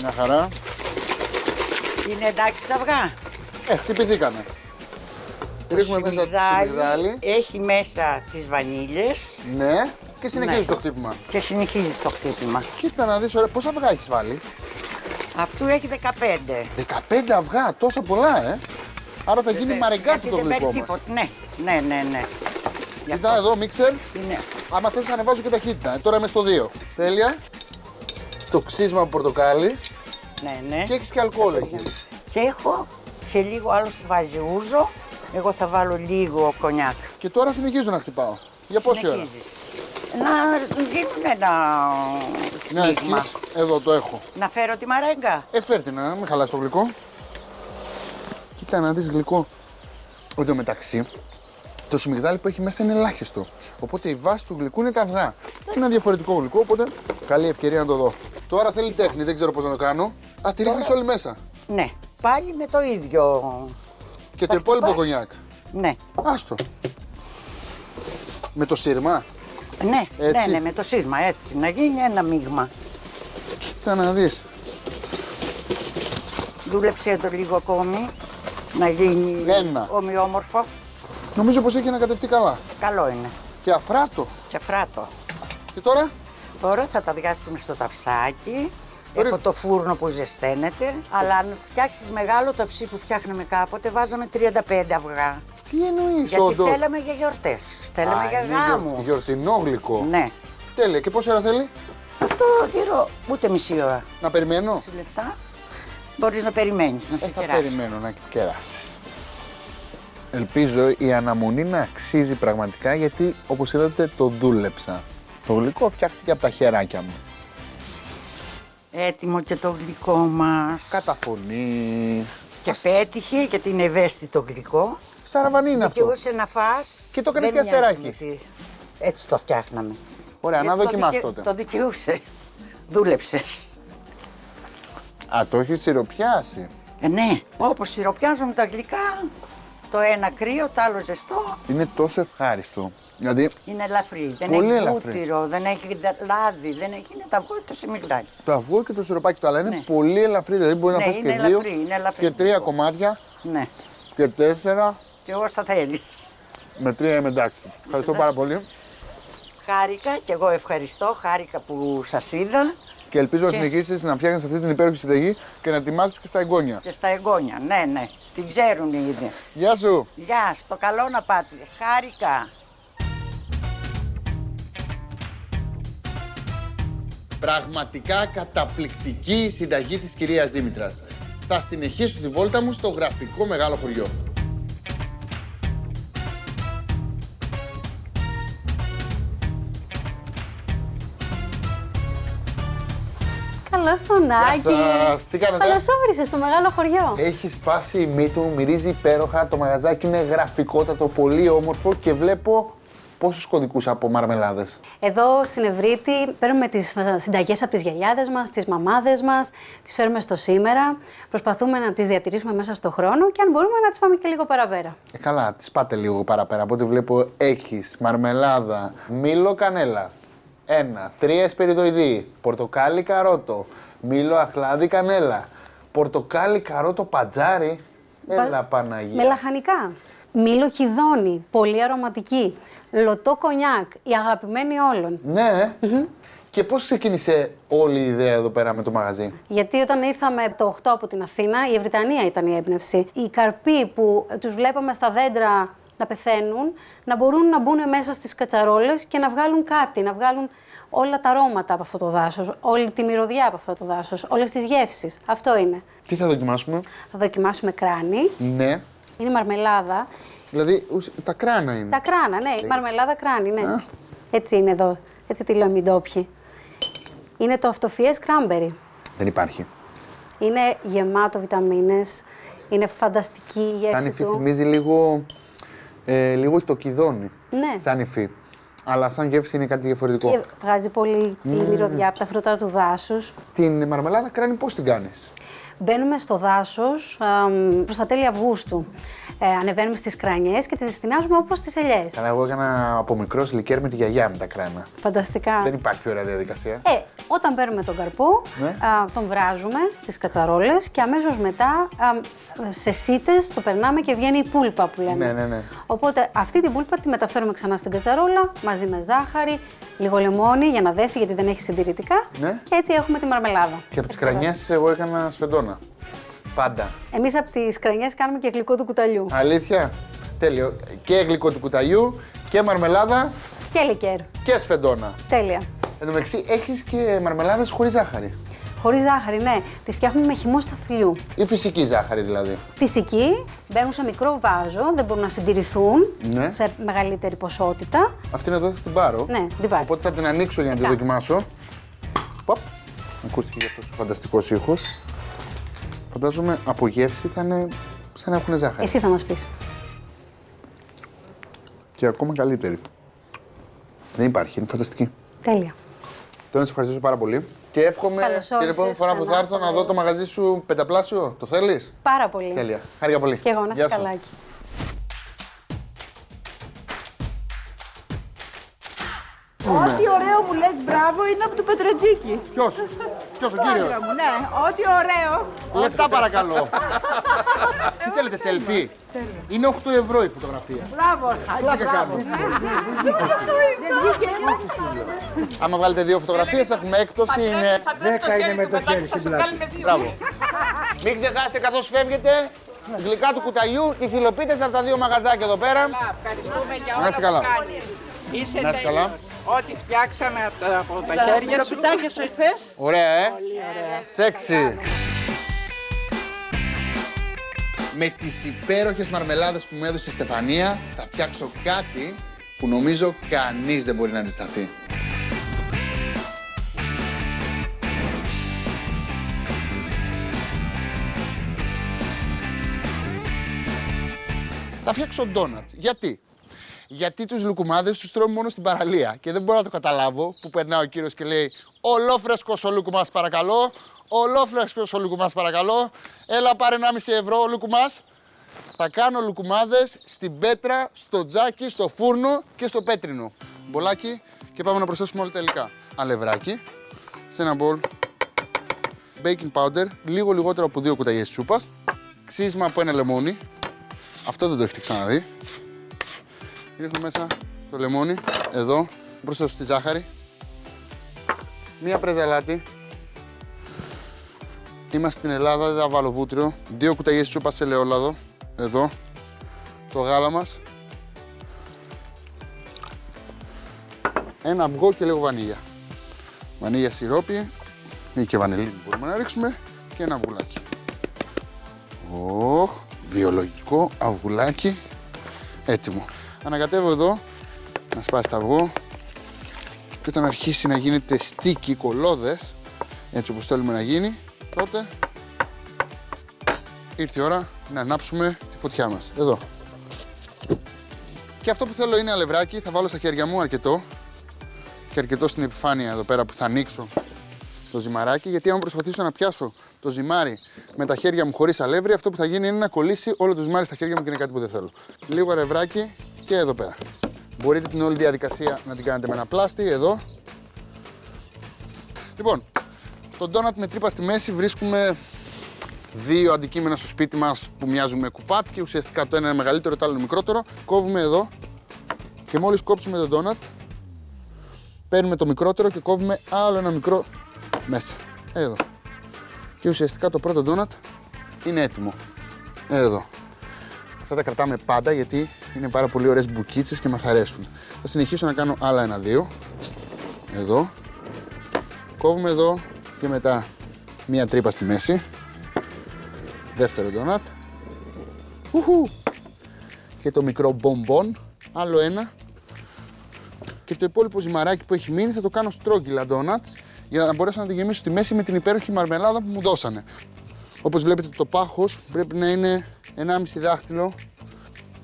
Μια χαρά. Είναι εντάξει τα αυγά; Ε, χτυπηθήκανε. Ρίχνουμε μέσα το σιμιγδάλι. Έχει μέσα τις βανίλιες Ναι. Και συνεχίζεις Ναι. το χτύπημα. και συνεχίζεις το χτύπημα. Κοίτα να δεις, ωραία, πόσα αυγά έχεις βάλει; Αυτού έχει 15. 15 αυγά, τόσα πολλά, ε. Άρα θα γίνει Βεβαίως, μαρεγκάκι γιατί το δεν γλυκό παίρνει μας. τίποτα. Ναι, ναι, ναι, ναι. Γι' Κοίτα αυτό εδώ, μίξερ. είναι. Άμα θες ανεβάζω και ταχύτητα. Ε, τώρα είμαι στο 2. Τέλεια. Το ξύσμα από πορτοκάλι. Ναι, ναι. Και έχεις και αλκοόλ εκεί. Και έχω σε λίγο άλλος βάζει ούζο. Εγώ θα βάλω λίγο κονιάκ. Και τώρα συνεχίζω να χτυπάω. Για πόση ώρα; Συνεχίζεις. Να γίνουν ένα Να μείγμα. έχεις. Εδώ το έχω. Να φέρω τη μαρέγκα. Ε, φέρτε να μην χαλάσει το γλυκό. Κοίτα να δεις γλυκό. Εν τω μεταξύ, το σμιγδάλι που έχει μέσα είναι ελάχιστο. Οπότε η βάση του γλυκού είναι τα αυγά. Είναι ένα διαφορετικό γλυκό, οπότε καλή ευκαιρία να το δω. Τώρα θέλει τέχνη, δεν ξέρω πώς να το κάνω. Α, τη ρίχνεις όλη μέσα. Ναι, πάλι με το ίδιο. Και το Θα υπόλοιπο χτυπάς. κονιάκ. Ναι, Άστο. Με το σύρμα. ναι, Έτσι. ναι, ναι, με το σύρμα έτσι. Να γίνει ένα μείγμα. Κοίτα να δεις. Δούλεψε το λίγο ακόμη. Να γίνει Ένα. ομοιόμορφο. Νομίζω πως έχει ανακατευτεί καλά. Καλό είναι. Και αφράτο. Και φράτο. Και τώρα, Τώρα θα τα διάσουμε στο ταψάκι. Ωραία. Έχω το φούρνο που ζεσταίνεται. Αλλά αν φτιάξεις μεγάλο ταψί που φτιάχναμε κάποτε, βάζαμε 35 αυγά. τι εννοείς, Γιατί όντως. θέλαμε για γιορτές. Θέλαμε Α, για είναι γιορ- γάμους. Γιορτινό γλυκό. Ναι. Τέλεια. Και πόση ώρα θέλει; Αυτό γύρω ούτε μισή ώρα. να περιμένω; Σε λεφτά μπορείς να περιμένεις να Ε, σε θα κεράσει. περιμένω να κεράσει. Ελπίζω η αναμονή να αξίζει πραγματικά γιατί όπως είδατε το δούλεψα. Το γλυκό φτιάχτηκε από τα χεράκια μου. Έτοιμο και το γλυκό μας. Καταφωνή. Και πέτυχε γιατί είναι ευαίσθητο γλυκό. Σαραβανί είναι αυτό. Δικαιούσε να φας. Και το έκανες Δεν και μοιάζει αστεράκι. με τι- Έτσι το φτιάχναμε. Ωραία, να Γιατί το δοκιμάσω δικαι- τότε. Το δικαιούσε. Δούλεψες. Α, το έχεις σιροπιάσει. Ε, ναι, όπως σιροπιάζουμε τα γλυκά, το ένα κρύο, το άλλο ζεστό, Είναι τόσο ευχάριστο. Δηλαδή, είναι ελαφρύ. Δεν Πολύ έχει ελαφρύ. βούτυρο, δεν έχει ντα- λάδι, δεν έχει, είναι τα αυγό και το σιμιγδάλι. το αυγό και το σιροπάκι του, αλλά είναι Ναι. πολύ ελαφρύ. Δηλαδή, μπορεί Ναι, να φας είναι και δύο ελαφρύ, είναι ελαφρύ. και τρία κομμάτια Ναι, και τέσσερα και όσα θέλεις. με τρία είμαι εντάξει. Ευχαριστώ πάρα πολύ Χάρηκα και εγώ ευχαριστώ, χάρηκα που σας είδα και ελπίζω να Και- συνεχίσεις να φτιάχνεις αυτή την υπέροχη συνταγή και να τη μάθεις και στα εγγόνια. και στα εγγόνια. Ναι, ναι, την ξέρουν ήδη. Γεια σου! Γεια, στο καλό να πάτε. Χάρηκα. Πραγματικά καταπληκτική η συνταγή της κυρίας Δήμητρας. Θα συνεχίσω τη βόλτα μου στο γραφικό μεγάλο χωριό. Καλώς τον Άκη. σας. Τι κάνετε; Καλώ όρισε στο μεγάλο χωριό. Έχει σπάσει η μύτη μου, μυρίζει υπέροχα. Το μαγαζάκι είναι γραφικότατο, πολύ όμορφο και βλέπω πόσους κωδικούς από μαρμελάδες; Εδώ στην Ευρύτη παίρνουμε τις συνταγές από τις γιαγιάδες μας, τις μαμάδες μας, τις φέρουμε στο σήμερα. Προσπαθούμε να τις διατηρήσουμε μέσα στο χρόνο και αν μπορούμε να τις πάμε και λίγο παραπέρα. Ε, καλά, τις πάτε λίγο παραπέρα. Από ό,τι βλέπω έχεις μαρμελάδα, μήλο κανέλα, ένα, τρία εσπεριδοειδή, πορτοκάλι καρότο, μήλο αχλάδι κανέλα, πορτοκάλι καρότο πατζάρι. Έλα Παναγία. Με λαχανικά. Μήλο χιδόνι, πολύ αρωματική. Λωτό κονιάκ, η αγαπημένη όλων. Ναι. Και πώς ξεκίνησε όλη η ιδέα εδώ πέρα με το μαγαζί; Γιατί όταν ήρθαμε το 8 από την Αθήνα, η Ευρυτανία ήταν η έμπνευση. Οι καρποί που τους βλέπαμε στα δέντρα να πεθαίνουν, να μπορούν να μπουν μέσα στις κατσαρόλες και να βγάλουν κάτι, να βγάλουν όλα τα αρώματα από αυτό το δάσος, όλη τη μυρωδιά από αυτό το δάσος, όλες τις γεύσεις. Αυτό είναι. Τι θα δοκιμάσουμε; Θα δοκιμάσουμε κράνη, Ναι. Είναι μαρμελάδα. Δηλαδή ουσ- τα κράνα είναι. Τα κράνα, ναι, η μαρμελάδα κράνη, ναι. Έτσι είναι εδώ, έτσι τη λέμε οι ντόπιοι. Είναι το αυτοφιές κράμπερι. Δεν υπάρχει. Είναι γεμάτο βιταμίνες, είναι φανταστική η Σαν γεύση υφή του. θυμίζει λίγο, ε, λίγο το κιδόνι. Ναι. Σαν υφή. Αλλά σαν γεύση είναι κάτι διαφορετικό. Και βγάζει πολύ τη μυρωδιά από τα φρούτα του δάσους. Την μαρμελάδα κράνη πώς την κάνεις; Μπαίνουμε στο δάσος αμ, προς τα τέλη Αυγούστου. Ε, ανεβαίνουμε στις κρανιές και τις στηνάζουμε όπως τις ελιές. Καλά, εγώ έκανα από μικρός λικέρ με τη γιαγιά με τα κράνα. Φανταστικά. Δεν υπάρχει ωραία διαδικασία. Ε, όταν παίρνουμε τον καρπό, Ναι. α, τον βράζουμε στις κατσαρόλες και αμέσως μετά α, σε σίτες το περνάμε και βγαίνει η πούλπα που λέμε. Ναι, ναι, ναι. Οπότε αυτή την πούλπα τη μεταφέρουμε ξανά στην κατσαρόλα μαζί με ζάχαρη, λίγο λεμόνι για να δέσει γιατί δεν έχει συντηρητικά Ναι. και έτσι έχουμε τη μαρμελάδα. Και από τις κρανιές εγώ έκανα σφεντόνα. Πάντα. Εμείς από τις κρανιές κάνουμε και γλυκό του κουταλιού Αλήθεια; Τέλειο. Και γλυκό του κουταλιού και μαρμελάδα και λικέρ. και σφεντόνα. Τέλεια. Εν τω μεταξύ έχεις και μαρμελάδες χωρίς ζάχαρη. Χωρίς ζάχαρη, ναι. Τις φτιάχνουμε με χυμό σταφυλιού. Ή φυσική ζάχαρη δηλαδή. Φυσική, μπαίνουν σε μικρό βάζο, δεν μπορούν να συντηρηθούν Ναι. σε μεγαλύτερη ποσότητα. Αυτήν εδώ θα την πάρω. Ναι, την πάρω. Οπότε θα την ανοίξω για να τη Φυσικά. δοκιμάσω. Ποπ. Ακούστηκε και αυτός ο φανταστικός ήχος. Φαντάζομαι από γεύση θα είναι σαν να έχουν ζάχαρη. Εσύ θα μας πεις. Και ακόμα καλύτερη. Δεν υπάρχει, είναι φανταστική. Τέλεια. Θέλω να σε ευχαριστήσω πάρα πολύ. Και εύχομαι Καλώς την επόμενη όρισες φορά που ξανά θα έρθω στο να δω το μαγαζί σου πενταπλάσιο. Το θέλεις; Πάρα πολύ. Τέλεια. Χάρηκα πολύ. Και εγώ να Γεια είσαι σου. καλάκι. Ό,τι ωραίο μου λες μπράβο είναι από το Πετρετζίκι. Ποιος; Ποιος ο κύριος; Άντρα μου, ναι. Ό,τι ωραίο. Λεφτά παρακαλώ. Τι θέλετε, selfie? Είναι 8 ευρώ η φωτογραφία. Μπράβο. Πλάκα κάνω. Δεν βγήκε ένας. Άμα βγάλετε δύο φωτογραφίες έχουμε έκπτωση. Είναι... 10 είναι με το χέρι στην πλάτη. Μπράβο. Μην ξεχάσετε καθώς φεύγετε γλυκά του κουταλιού, οι φιλοπίτες από τα δύο μαγαζάκια εδώ πέρα. Ευχαριστούμε για Να όλα είστε που καλά. κάνεις. Είσαι Να είστε καλά. Τέλειος. Ό,τι φτιάξαμε από τα, από τα χέρια σου. Μικροπιτάκια σου εχθές. Ωραία, ε. Σεξι. με τις υπέροχες μαρμελάδες που μου έδωσε η Στεφανία θα φτιάξω κάτι που νομίζω κανείς δεν μπορεί να αντισταθεί. Θα φτιάξω ντόνατς. Γιατί; Γιατί τους λουκουμάδες τους τρώμε μόνο στην παραλία και δεν μπορώ να το καταλάβω που περνάει ο κύριος και λέει «Ολόφρεσκος ο λουκουμάς παρακαλώ, ολόφρεσκος ο λουκουμάς παρακαλώ, έλα πάρε 1,5 ευρώ ο λουκουμάς». Θα κάνω λουκουμάδες στην πέτρα, στο τζάκι, στο φούρνο και στο πέτρινο. Μπολάκι και πάμε να προσθέσουμε όλα τα υλικά. Αλευράκι, σε ένα μπολ, baking powder, λίγο λιγότερο από δύο κουταλιές σούπας, ξύσμα από ένα λεμόνι, αυτό δεν το έχετε ξαναδεί. Ρίχνω μέσα το λεμόνι, εδώ, προσθέσω τη ζάχαρη, μία πρέζα αλάτι. Είμαστε στην Ελλάδα, δεν θα βάλω βούτυρο. Δύο κουταλιές σούπας σε ελαιόλαδο, εδώ. Το γάλα μας. Ένα αυγό και λίγο βανίλια. Βανίλια σιρόπι ή και βανελίνη μπορούμε να ρίξουμε και ένα αυγουλάκι. Οχ, βιολογικό αυγουλάκι έτοιμο. Ανακατεύω εδώ να σπάσει το αυγό και όταν αρχίσει να γίνεται στίκι, κολόδες, έτσι όπως θέλουμε να γίνει, τότε ήρθε η ώρα να ανάψουμε τη φωτιά μας. Εδώ. Και αυτό που θέλω είναι αλευράκι, θα βάλω στα χέρια μου αρκετό και αρκετό στην επιφάνεια εδώ πέρα που θα ανοίξω το ζυμαράκι, γιατί αν προσπαθήσω να πιάσω το ζυμάρι με τα χέρια μου χωρίς αλεύρι, αυτό που θα γίνει είναι να κολλήσει όλο το ζυμάρι στα χέρια μου και είναι κάτι που δεν θέλω. Λίγο αλευράκι και εδώ πέρα. Μπορείτε την όλη διαδικασία να την κάνετε με ένα πλάστη, εδώ. Λοιπόν, το ντόνατ με τρύπα στη μέση βρίσκουμε δύο αντικείμενα στο σπίτι μας που μοιάζουν με κουπάτ και ουσιαστικά το ένα είναι μεγαλύτερο, το άλλο είναι μικρότερο. Κόβουμε εδώ και μόλις κόψουμε το ντόνατ, παίρνουμε το μικρότερο και κόβουμε άλλο ένα μικρό μέσα. Εδώ. Και ουσιαστικά το πρώτο ντόνατ είναι έτοιμο. Εδώ. Αυτά τα κρατάμε πάντα γιατί είναι πάρα πολύ ωραίες μπουκίτσες και μας αρέσουν. Θα συνεχίσω να κάνω άλλα ένα-δύο. Εδώ. Κόβουμε εδώ και μετά μία τρύπα στη μέση. Δεύτερο ντόνατ. Ουχου. Και το μικρό μπομπον. Άλλο ένα. Και το υπόλοιπο ζυμαράκι που έχει μείνει θα το κάνω στρόγγυλα ντόνατς για να μπορέσω να τη γεμίσω στη μέση με την υπέροχη μαρμελάδα που μου δώσανε. Όπως βλέπετε το πάχος πρέπει να είναι 1,5 δάχτυλο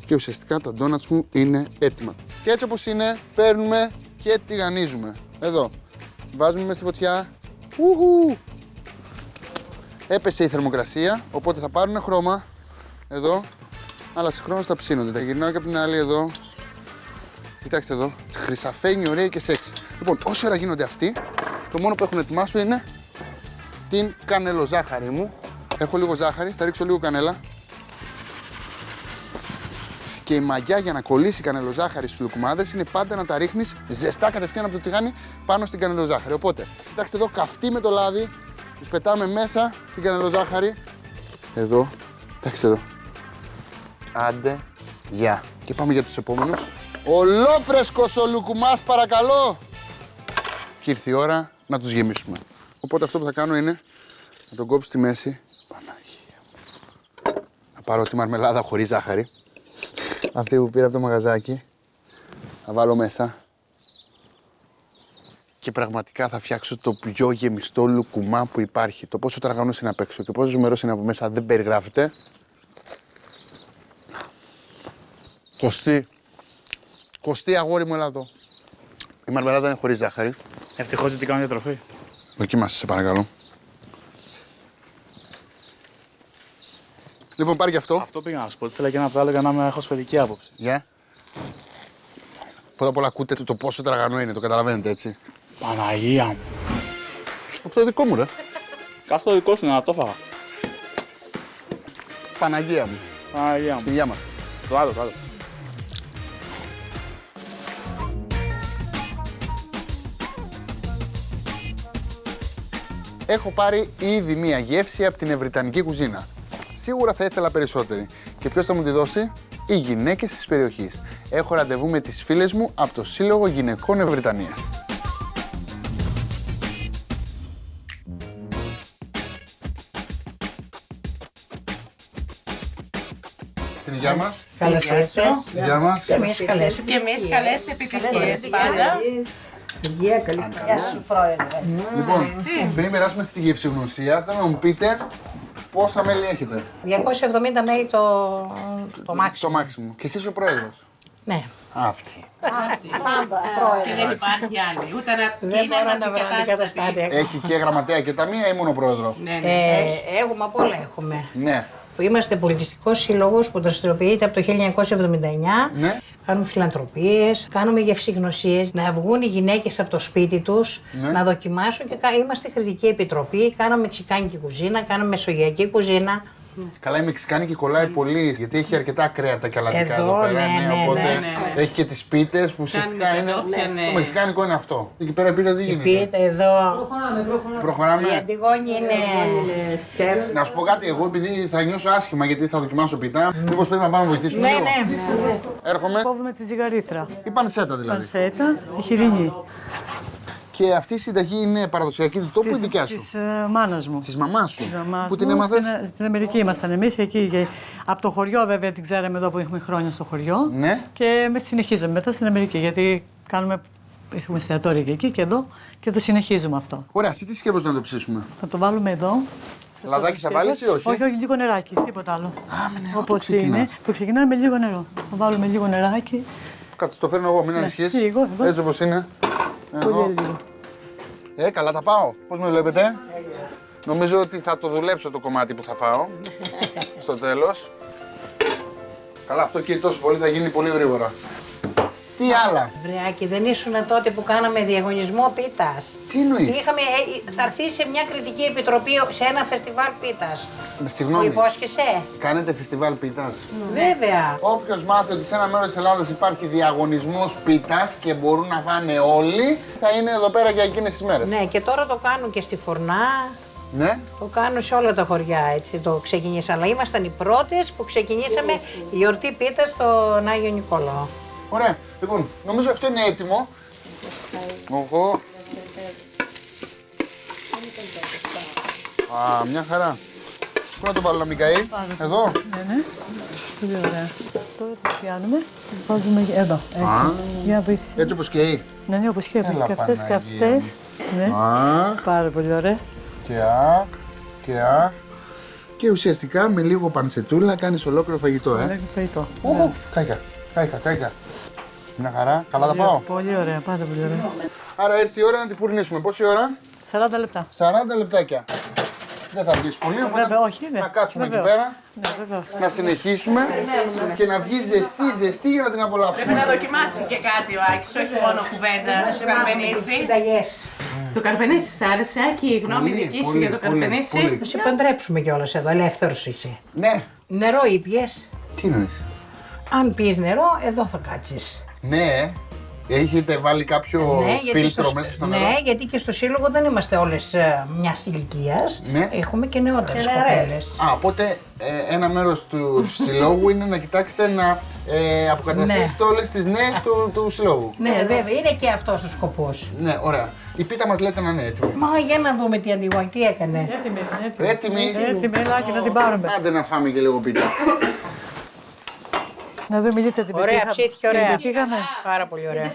και ουσιαστικά τα ντόνατς μου είναι έτοιμα. Και έτσι όπως είναι παίρνουμε και τηγανίζουμε. Εδώ. Βάζουμε μέσα στη φωτιά. Ουχου. Έπεσε η θερμοκρασία, οπότε θα πάρουν χρώμα εδώ, αλλά συγχρόνως θα ψήνονται. Τα γυρνάω και από την άλλη εδώ. Κοιτάξτε εδώ, χρυσαφένει, ωραία και σεξy. Λοιπόν, όσο ώρα γίνονται αυτοί, το μόνο που έχω να ετοιμάσω είναι την κανελοζάχαρη μου. Έχω λίγο ζάχαρη, θα ρίξω λίγο κανέλα. Και η μαγιά για να κολλήσει η κανελοζάχαρη στους λουκουμάδες είναι πάντα να τα ρίχνεις ζεστά κατευθείαν από το τηγάνι πάνω στην κανελοζάχαρη. Οπότε, κοιτάξτε εδώ, καυτή με το λάδι, τους πετάμε μέσα στην κανελοζάχαρη. Εδώ, κοιτάξτε εδώ. Άντε, γεια. Και πάμε για τους επόμενους. Ολόφρεσκος ο λουκουμάς παρακαλώ. Και ήρθε η ώρα να τους γεμίσουμε. Οπότε αυτό που θα κάνω είναι να τον κόψω στη μέση. Παναγία μου. Θα πάρω τη μαρμελάδα χωρίς ζάχαρη. Αυτή που πήρα από το μαγαζάκι. Θα βάλω μέσα. Και πραγματικά θα φτιάξω το πιο γεμιστό λουκουμά που υπάρχει. Το πόσο τραγανός είναι απ' έξω και πόσο ζουμερός είναι από μέσα δεν περιγράφεται. Κωστή. Κωστή αγόρι μου, έλα εδώ. Η μαρμελάδα είναι χωρίς ζάχαρη. Ευτυχώς δεν την κάνω διατροφή. Δοκίμασε, σε παρακαλώ. Λοιπόν, πάρει και αυτό. Αυτό πήγα να σου πω. Θέλω και να το έλεγα να με έχω σφαιρική άποψη. Γεια. Πρώτα απ' όλα ακούτε το, το πόσο τραγανό είναι, το καταλαβαίνετε έτσι. Παναγία μου. Αυτό είναι δικό μου, ρε. Αυτό δικό σου είναι να το φάγα. Παναγία μου. Παναγία μου. Στη γεια μας. Το άλλο, το άλλο. Έχω πάρει ήδη μία γεύση από την ευρυτανική κουζίνα. Σίγουρα θα ήθελα περισσότερη. Και ποιος θα μου τη δώσει; Οι γυναίκες της περιοχής. Έχω ραντεβού με τις φίλες μου από το Σύλλογο Γυναικών Ευρυτανίας. γεια μας. Καλώς ήρθες. Γεια μας. Και εμείς καλές Και εμείς καλές επιτυχίες πάντα. Υγεία, καλή Γεια σου, πρόεδρε. Λοιπόν, πριν περάσουμε στη γευσηγνωσία, θέλω να μου πείτε πόσα μέλη έχετε; 270 μέλη το, το μάξι. Το μάξιμο. Και εσύ ο πρόεδρος; Ναι. Αυτή. Πάντα, Και πρόεδρε. δεν υπάρχει άλλη. Ούτε να Δεν είναι μπορώ να βρω αντικατάστατη. αντικαταστάτη. Έχει και γραμματέα και ταμεία ή μόνο πρόεδρο; Ναι, ναι. Ε, έχουμε απ' όλα έχουμε. Ναι. Είμαστε πολιτιστικός σύλλογος που δραστηριοποιείται από το 1979. Ναι. Κάνουμε φιλανθρωπίες, κάνουμε γευσηγνωσίες, να βγουν οι γυναίκες από το σπίτι τους, Ναι. να δοκιμάσουν και κα- είμαστε κριτική επιτροπή. Κάναμε μεξικάνικη κουζίνα, κάναμε μεσογειακή κουζίνα. Καλά, η Μεξικάνικη κολλάει πολύ γιατί έχει αρκετά κρέατα και αλατικά Εδώ, εδώ, πέρα. ναι, ναι, οπότε ναι, ναι, ναι. έχει και τις πίτες που ουσιαστικά είναι. κατόπια, ναι. Το Μεξικάνικο είναι αυτό. Εκεί πέρα πίτα τι γίνεται; Πείτε εδώ. Η Προχωράμε. Αντιγόνη είναι. σεφ. Να σου πω κάτι, εγώ επειδή θα νιώσω άσχημα γιατί θα δοκιμάσω πίτα, μήπως πρέπει να πάμε να βοηθήσουμε Ναι, λίγο; ναι. Έρχομαι. Κόβουμε τη ζυγαρίθρα. Η πανσέτα δηλαδή. Πανσέτα, η χοιρινή. Και αυτή η συνταγή είναι παραδοσιακή του τόπου ή δικιά σου. Της ε, μάνας μου. Της μαμάς σου. Της μαμάς Που την μου. έμαθες. Στην, στην Αμερική ήμασταν εμείς εκεί. Και από το χωριό, βέβαια, την ξέραμε εδώ που έχουμε χρόνια στο χωριό. Ναι. Και με συνεχίζαμε μετά στην Αμερική. Γιατί κάνουμε. Έχουμε εστιατόρια και εκεί και εδώ και το συνεχίζουμε αυτό. Ωραία, εσύ τι σκέφτεσαι να το ψήσουμε; Θα το βάλουμε εδώ. Λαδάκι θα βάλεις ή όχι; Όχι, όχι, λίγο νεράκι, τίποτα άλλο. το Όπως ξεκινάς. είναι. Το ξεκινάμε με λίγο νερό. Θα βάλουμε λίγο νεράκι. Κάτσε, το φέρνω εγώ, μην ανησυχείς. Ναι, λίγο, εδώ. Έτσι όπως είναι. Πολύ Εδώ. λίγο. Ε, καλά τα πάω. Πώς με βλέπετε; Νομίζω ότι θα το δουλέψω το κομμάτι που θα φάω. στο τέλος. Καλά, αυτό και τόσο πολύ θα γίνει πολύ γρήγορα. Τι άλλα; Βρεάκι, δεν ήσουν τότε που κάναμε διαγωνισμό πίτας. Τι εννοείς; Είχαμε, ε, θα έρθει σε μια κριτική επιτροπή σε ένα φεστιβάλ πίτας. Που Συγγνώμη. υπόσχεσαι; Κάνετε φεστιβάλ πίτας; Βέβαια. Όποιος μάθει ότι σε ένα μέρος της Ελλάδας υπάρχει διαγωνισμός πίτας και μπορούν να φάνε όλοι, θα είναι εδώ πέρα για εκείνες τις μέρες. Ναι, και τώρα το κάνουν και στη Φουρνά. Ναι. Το κάνουν σε όλα τα χωριά, έτσι το ξεκινήσα. Αλλά ήμασταν οι πρώτες που ξεκινήσαμε η γιορτή πίτας στον Άγιο Νικόλαο. Ωραία. Λοιπόν, νομίζω αυτό είναι έτοιμο. Εγώ. Α, μια χαρά. Πού να το βάλω να μην καεί. Εδώ. Ναι, ναι. Πολύ ωραία. Τώρα τις πιάνουμε, τις βάζουμε εδώ, έτσι. Α. Για βοήθησε. Έτσι όπως καίει. Ναι, ναι, όπως και Έλα, και αυτές και Παναγία αυτές. Ναι. Αχ. Πάρα πολύ ωραία. Και αχ. Και αχ. Και ουσιαστικά με λίγο πανσετούλα κάνεις ολόκληρο φαγητό, Ωραίο ε. φαγητό. Ου, κάηκα, κάηκα, κάηκα. Μια χαρά. Καλά τα Πολύ- πάω; Πολύ ωραία, πάρα πολύ ωραία. Άρα ήρθε η ώρα να τη φουρνίσουμε. Πόση ώρα; 40 λεπτά. 40 λεπτάκια. Δεν θα αργήσει πολύ, οπότε Βέβαια, όχι, ναι. να κάτσουμε εκεί Βεβαίως. πέρα, Ναι, βεβαίως. να συνεχίσουμε και να βγει ζεστή, ζεστή για να την Πρέπει απολαύσουμε. να δοκιμάσει και κάτι ο Άκης, όχι μόνο κουβέντα. Το καρπενήσι. Συνταγές. Το καρπενήσι σ' άρεσε, Άκη, η γνώμη Πολύ, δική σου πολύ, για το πολύ, καρπενήσι. πολύ. Να σε παντρέψουμε κιόλας εδώ, ελεύθερος είσαι. Ναι. Νερό ήπιες; Τι εννοείς; Αν πεις νερό, εδώ θα κάτσεις. Ναι, έχετε βάλει κάποιο φίλτρο στο- μέσα στο ναι, νερό. γιατί και στο σύλλογο δεν είμαστε όλες ε, μιας ηλικίας. Ναι. Έχουμε και νεότερες Και νεαρές. κοπέλες. Α, οπότε ε, ένα μέρος του συλλόγου είναι να κοιτάξετε να ε, αποκαταστήσετε όλες τις νέες του, του συλλόγου. Ναι, βέβαια, είναι και αυτός ο σκοπός. Ναι, ωραία. Η πίτα μας λέτε να είναι έτοιμη. Μα για να δούμε τι αντιγόνη, τι έκανε. Έτοιμη, έτοιμη. Έτοιμη. Έτοιμη, έλα και να την πάρουμε. Άντε να φάμε και λίγο πίτα. Να δούμε Λίτσα την Ωραία, πετύχα- ψήθηκε την ωραία. πετύχαμε. Πάρα πολύ ωραία.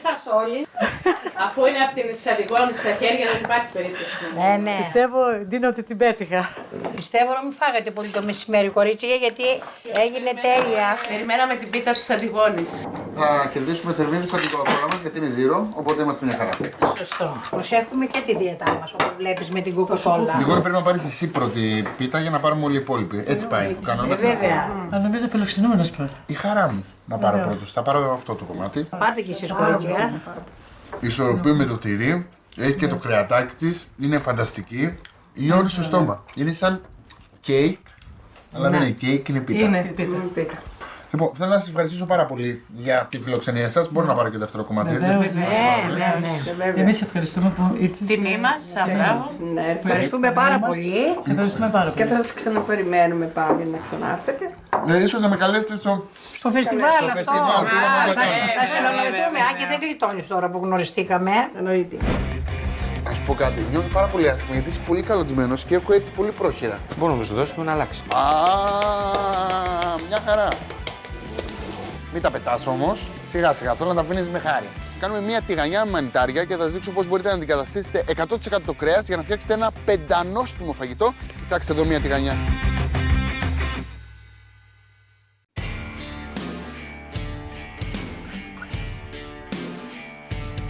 Αφού είναι από την Σαντιγόνη στα χέρια, δεν υπάρχει περίπτωση. Ναι, ναι. Πιστεύω, Ντίνα, ότι την πέτυχα. Πιστεύω να μην φάγατε πολύ το μεσημέρι, κορίτσια, γιατί έγινε τέλεια. Περιμέναμε την πίτα της Αντιγόνης. Θα κερδίσουμε θερμίδες από την κοκακόλα μας γιατί είναι ζύρο, οπότε είμαστε μια χαρά. Σωστό. Προσέχουμε και τη δίαιτά μας, όπως βλέπεις με την κοκακόλα. Γρηγόρη πρέπει να πάρεις εσύ πρώτη πίτα για να πάρουμε όλοι οι υπόλοιποι. Έτσι πάει ο Ε, κανόνας. βέβαια. Α, νομίζω φιλοξενούμενος πρώτα. Η χαρά μου να πάρω πρώτος. Θα πάρω αυτό το κομμάτι. Πάτε κι εσείς, κορίτσια. Ισορροπεί με το τυρί. Έχει και το κρεατάκι της. Είναι φανταστική. Είναι στο στόμα. Είναι σαν κέικ. Αλλά δεν είναι κέικ, είναι πίτα. Είναι πίτα. Λοιπόν, θέλω να σας ευχαριστήσω πάρα πολύ για τη φιλοξενία σας. Μπορώ να πάρω και δεύτερο κομμάτι, έτσι. Βεβαίως, Ναι, ναι, ναι. Εμείς ευχαριστούμε που ήρθες. Τιμή μας, μπράβο. Ναι, Ευχαριστούμε πάρα πολύ. Σε ευχαριστούμε πάρα Και πολύ. θα σας ξαναπεριμένουμε πάλι να ξανάρθετε. Ναι, ίσως να με καλέσετε στο. Στο φεστιβάλ Στο αυτό. φεστιβάλ, τι να Θα- κάνουμε. Θα συνομιληθούμε, αν και δεν γλιτώνεις τώρα που γνωριστήκαμε. Εννοείται. Να σου πω κάτι. Νιώθω πάρα πολύ άσχημα γιατί είσαι πολύ καλωτημένο και έχω έρθει πολύ πρόχειρα. Μπορούμε να σου δώσουμε να αλλάξεις. Α, μια χαρά. Μην τα πετάς όμως. Σιγά σιγά, θέλω να τα αφήνεις με χάρη. Κάνουμε μια τηγανιά με μανιτάρια και θα σας δείξω πώς μπορείτε να αντικαταστήσετε 100% το κρέας για να φτιάξετε ένα πεντανόστιμο φαγητό. Κοιτάξτε εδώ μια τηγανιά.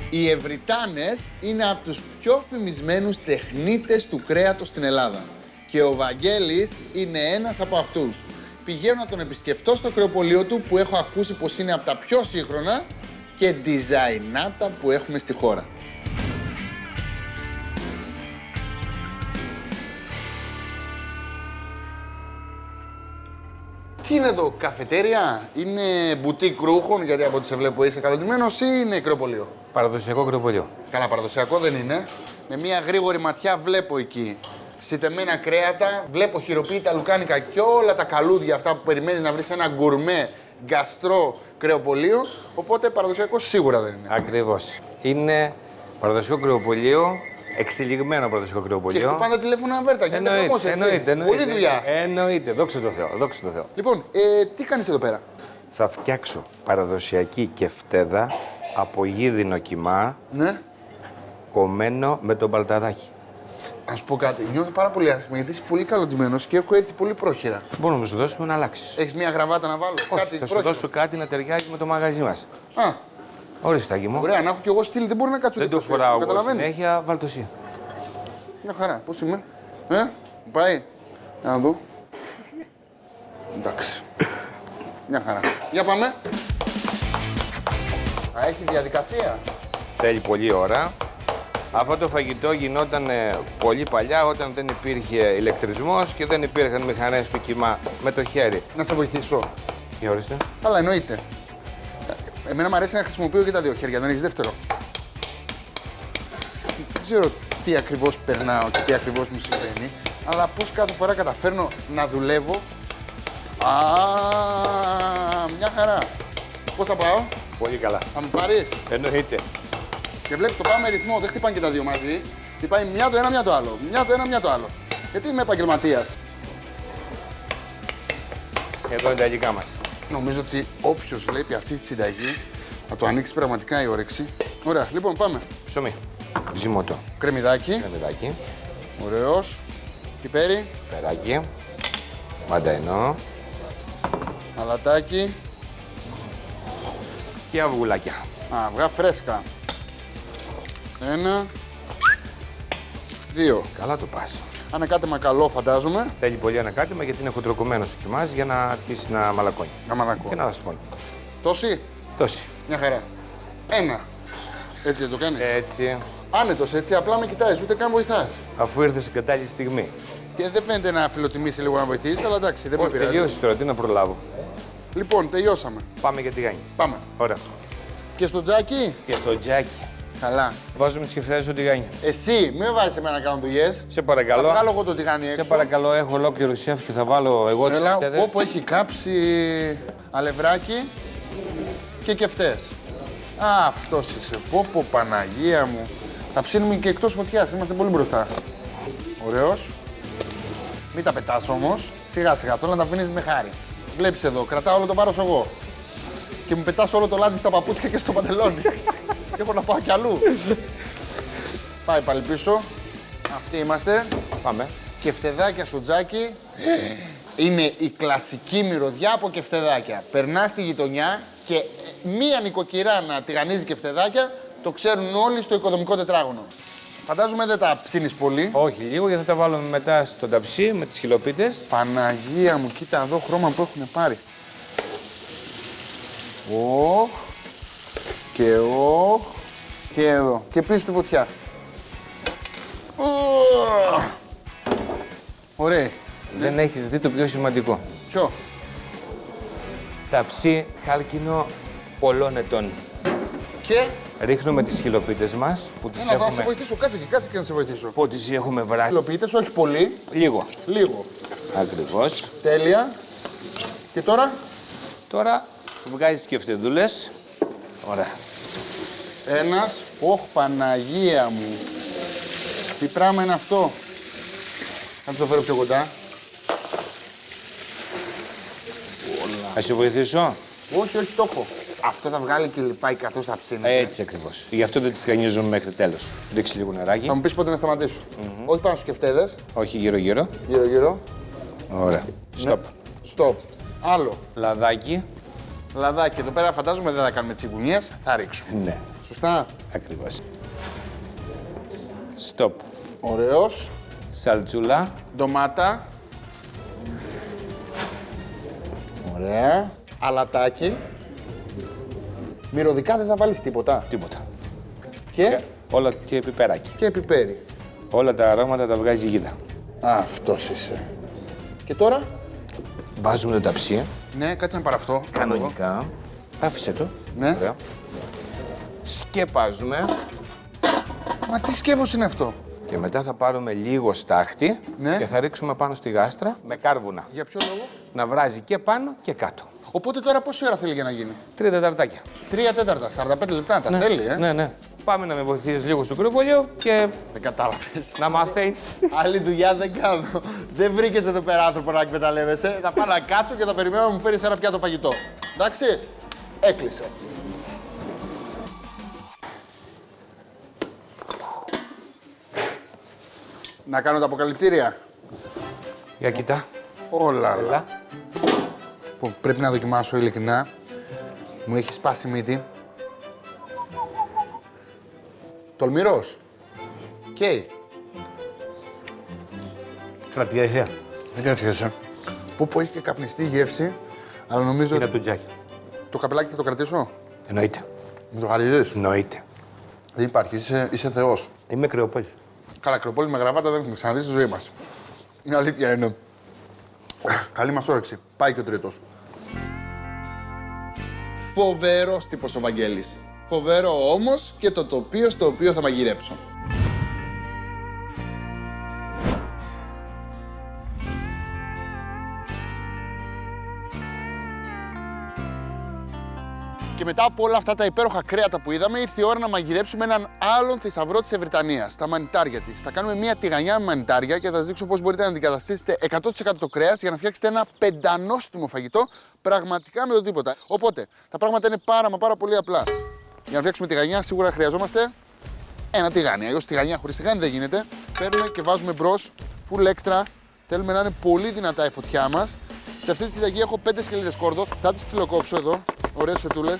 Οι Ευρυτάνες είναι από τους πιο φημισμένους τεχνίτες του κρέατος στην Ελλάδα. Και ο Βαγγέλης είναι ένας από αυτούς. Πηγαίνω να τον επισκεφτώ στο κρεοπολείο του που έχω ακούσει πως είναι από τα πιο σύγχρονα και διζαϊνάτα που έχουμε στη χώρα. Τι είναι εδώ, καφετέρια, είναι μπουτίκ ρούχων, γιατί από ό,τι σε βλέπω είσαι καλοντημένος ή είναι κρεοπολείο. Παραδοσιακό κρεοπολείο. Καλά, παραδοσιακό δεν είναι. Με μια γρήγορη ματιά βλέπω εκεί σιτεμένα κρέατα, βλέπω χειροποίητα λουκάνικα και όλα τα καλούδια αυτά που περιμένεις να βρεις σε ένα γκουρμέ γκαστρό κρεοπολείο. Οπότε παραδοσιακό σίγουρα δεν είναι. Ακριβώς. Είναι παραδοσιακό κρεοπολείο, εξελιγμένο παραδοσιακό Και κρεοπολείο. στο πάντα τηλέφωνο αβέρτα. Γίνεται χαμός, Εννοείται, έτσι. εννοείται, εννοείται. Πολλή δουλειά. Εννοείται, δόξα τω Θεώ, δόξα τω Θεώ. Λοιπόν, ε, τι κάνεις εδώ πέρα; Θα φτιάξω παραδοσιακή κεφτέδα από γίδινο κιμά, Ναι. κομμένο με τον παλταδάκι. Να σου πω κάτι. Νιώθω πάρα πολύ άσχημα γιατί είσαι πολύ καλοντημένος και έχω έρθει πολύ πρόχειρα. Μπορούμε να σου δώσουμε να αλλάξεις. Έχεις μια γραβάτα να βάλω, κάτι Θα σου πρόχειρο. δώσω κάτι να ταιριάζει με το μαγαζί μας. Α, Ορίστε, Τάκη μου. ωραία, να έχω κι εγώ στυλ. Δεν μπορεί να κάτσω Δεν το δίπλα σου, φοράω εγώ καταλαβαίνεις; συνέχεια, βάλ' το εσύ. Μια χαρά. Πώς είμαι; Ε, μου πάει. Για να δω. Εντάξει. Μια χαρά. Για πάμε. Α, έχει διαδικασία. Θέλει πολλή ώρα. Αυτό το φαγητό γινόταν ε, πολύ παλιά όταν δεν υπήρχε ηλεκτρισμός και δεν υπήρχαν μηχανές του κιμά με το χέρι. Να σε βοηθήσω. Για ορίστε. Αλλά εννοείται. Ε, Εμένα μου αρέσει να χρησιμοποιώ και τα δύο χέρια, δεν έχεις δεύτερο. Δεν ξέρω τι ακριβώς περνάω και τι ακριβώς μου συμβαίνει, αλλά πώς κάθε φορά καταφέρνω να δουλεύω. Α, μια χαρά. Πώς θα πάω, Πολύ καλά. θα μου πάρεις; Εννοείται. Και βλέπεις το πάμε ρυθμό, δεν χτυπάνε και τα δύο μαζί. Χτυπάει μια το ένα, μια το άλλο. Μια το ένα, μια το άλλο. Γιατί είμαι επαγγελματίας. Εδώ είναι τα υλικά μας. Νομίζω ότι όποιος βλέπει αυτή τη συνταγή θα το ανοίξει πραγματικά η όρεξη. Ωραία, λοιπόν πάμε. Ψωμί. Ζυμωτό. Κρεμμυδάκι. Κρεμμυδάκι. Ωραίος. Πιπέρι. Περάκι. Μανταϊνό. Αλατάκι. Και αυγουλάκια. Αυγά φρέσκα. Ένα. Δύο. Καλά το πας. Ανακάτεμα καλό φαντάζομαι. Θέλει πολύ ανακάτεμα γιατί είναι χοντροκομμένο στο κιμάς για να αρχίσει να μαλακώνει. Να μαλακώνει. Και να δασπώνει. Τόση; Τόση. Μια χαρά. Ένα. Έτσι δεν το κάνεις; Έτσι. Άνετος έτσι, απλά με κοιτάζεις, ούτε καν βοηθάς. Αφού ήρθες στην κατάλληλη στιγμή. Και δεν φαίνεται να φιλοτιμήσει λίγο να βοηθήσει, αλλά εντάξει, δεν με Όχι, πειράζει. τελειώσεις τώρα, τι να προλάβω. Λοιπόν, τελειώσαμε. Πάμε για τη γάνη. Πάμε. Ωραία. Και στο τζάκι; Και στο τζάκι. Καλά. Βάζουμε τις κεφτέδε στο τηγάνι. Εσύ, μην βάζεις εμένα να κάνω δουλειές. Σε παρακαλώ. Θα βγάλω εγώ το τηγάνι έξω. Σε παρακαλώ, έχω ολόκληρο σεφ και θα βάλω εγώ τις Έλα, κεφτέδε. όπου έχει κάψει αλευράκι και κεφτές. Α, αυτός είσαι. Πω, πω, Παναγία μου. Θα ψήνουμε και εκτός φωτιάς. Είμαστε πολύ μπροστά. Ωραίος. Μην τα πετάς όμως. Σιγά σιγά. Θέλω να τα αφήνεις με χάρη. Βλέπεις εδώ. Κρατάω όλο το βάρος εγώ. Και μου πετάς όλο το λάδι στα παπούτσια και στο παντελόνι. και έχω να πάω κι αλλού. Πάει πάλι πίσω. Αυτοί είμαστε. Πάμε. Κεφτεδάκια στο τζάκι. Είναι η κλασική μυρωδιά από κεφτεδάκια. Περνά στη γειτονιά και ε, μία νοικοκυρά να τηγανίζει κεφτεδάκια το ξέρουν όλοι στο οικοδομικό τετράγωνο. Φαντάζομαι δεν τα ψήνεις πολύ. Όχι, λίγο γιατί θα τα βάλουμε μετά στο ταψί με τις χιλοπίτε. Παναγία μου, κοίτα εδώ χρώμα που έχουν πάρει. Οχ. Και οχ. Και εδώ. Και πίσω στη φωτιά. Οχ. Ωραία. Δεν έχεις δει το πιο σημαντικό. Ποιο; Ταψί χάλκινο πολλών ετών. Και; Ρίχνουμε τις χιλοπίτες μας που τις Έλα, θα σε έχουμε. βοηθήσω. Κάτσε και κάτσε και να σε βοηθήσω. Που τις έχουμε βράσει. Υλοποιητές, όχι πολύ. Λίγο. Λίγο. Ακριβώς. Τέλεια. Και τώρα; Τώρα βγάζεις και φτεδούλε. Ωραία. Ένας. Ωχ, Παναγία μου. Τι πράγμα είναι αυτό; Θα το φέρω πιο κοντά. Θα σε βοηθήσω; Όχι, όχι, το έχω. Αυτό θα βγάλει και λιπάει καθώς θα ψήνει. Έτσι ακριβώς. Γι' αυτό δεν τι τηγανίζουμε μέχρι τέλος. Ρίξει λίγο νεράκι. Θα μου πεις πότε να σταματήσω. Όχι πάνω στους κεφτέδες. Όχι γύρω-γύρω. Γύρω-γύρω. Ωραία. Στοπ. Στοπ. Άλλο. Λαδάκι. Λαδάκι. Εδώ πέρα φαντάζομαι δεν θα κάνουμε τσιγκουνιές. Θα ρίξουμε. Ναι. Σωστά; Ακριβώς. Στοπ. Ωραίος. Σαλτσούλα. Ντομάτα. Ωραία. Αλατάκι. Μυρωδικά δεν θα βάλεις τίποτα. Τίποτα. Και, Όλα και πιπεράκι. και πιπέρι. Όλα τα αρώματα τα βγάζει η γίδα. Αυτός είσαι. Και τώρα; Βάζουμε το ταψί. Ναι, κάτσε να πάρω αυτό. Κανονικά. Άφησε το. Ναι. Ωραία. Σκεπάζουμε Μα τι σκεύος είναι αυτό; και μετά θα πάρουμε λίγο στάχτη Ναι. και θα ρίξουμε πάνω στη γάστρα με κάρβουνα. Για ποιο λόγο; Να βράζει και πάνω και κάτω. Οπότε τώρα πόση ώρα θέλει για να γίνει; Τρία τεταρτάκια. Τρία τέταρτα, 45 λεπτά. Τα Ναι. θέλει, ε. Ναι, ναι. Πάμε να με βοηθήσεις λίγο στο κρυβολιό και Δεν κατάλαβες. να μαθαίνεις. Άλλη δουλειά δεν κάνω. Δεν βρήκες εδώ πέρα άνθρωπο να εκμεταλλεύεσαι. Θα πάω να κάτσω και θα περιμένω να μου φέρεις ένα πιάτο φαγητό. Εντάξει; Έκλεισε. Να κάνω τα αποκαλυπτήρια. Για κοιτά. Όλα, όλα. Που πρέπει να δοκιμάσω ειλικρινά. Μου έχει σπάσει η μύτη. Τολμηρός. Καίει. Κρατιέσαι. Δεν κρατιέσαι. Που που έχει και καπνιστή γεύση, αλλά νομίζω Είναι ότι από το τζάκι. το καπελάκι θα το κρατήσω; Εννοείται. Μου το χαρίζεις; Εννοείται. Δεν υπάρχει, είσαι, είσαι θεός. Είμαι κρυοπόλη. Καλά, κρεοπόλη με γραβάτα δεν έχουμε ξαναδεί στη ζωή μας. Είναι αλήθεια είναι. Καλή μας όρεξη. Πάει και ο τρίτος. Φοβερός τύπος ο Βαγγέλης. Φοβερό όμως και το τοπίο στο οποίο θα μαγειρέψω. Και μετά από όλα αυτά τα υπέροχα κρέατα που είδαμε, ήρθε η ώρα να μαγειρέψουμε έναν άλλον θησαυρό της Ευρυτανίας, τα μανιτάρια της. Θα κάνουμε μια τηγανιά με μανιτάρια και θα σας δείξω πώς μπορείτε να αντικαταστήσετε 100% το κρέας για να φτιάξετε ένα πεντανόστιμο φαγητό πραγματικά με το τίποτα. Οπότε τα πράγματα είναι πάρα μα πάρα πολύ απλά. Για να φτιάξουμε τηγανιά, σίγουρα χρειαζόμαστε ένα τηγάνι. Αλλιώς τηγανιά χωρίς τηγάνι δεν γίνεται. Παίρνουμε και βάζουμε μπρος, full extra. Θέλουμε να είναι πολύ δυνατά η φωτιά μας. Σε αυτή τη συνταγή έχω 5 σκελίδες κόρδο. Θα τις ψιλοκόψω εδώ. Ωραίες φετούλες.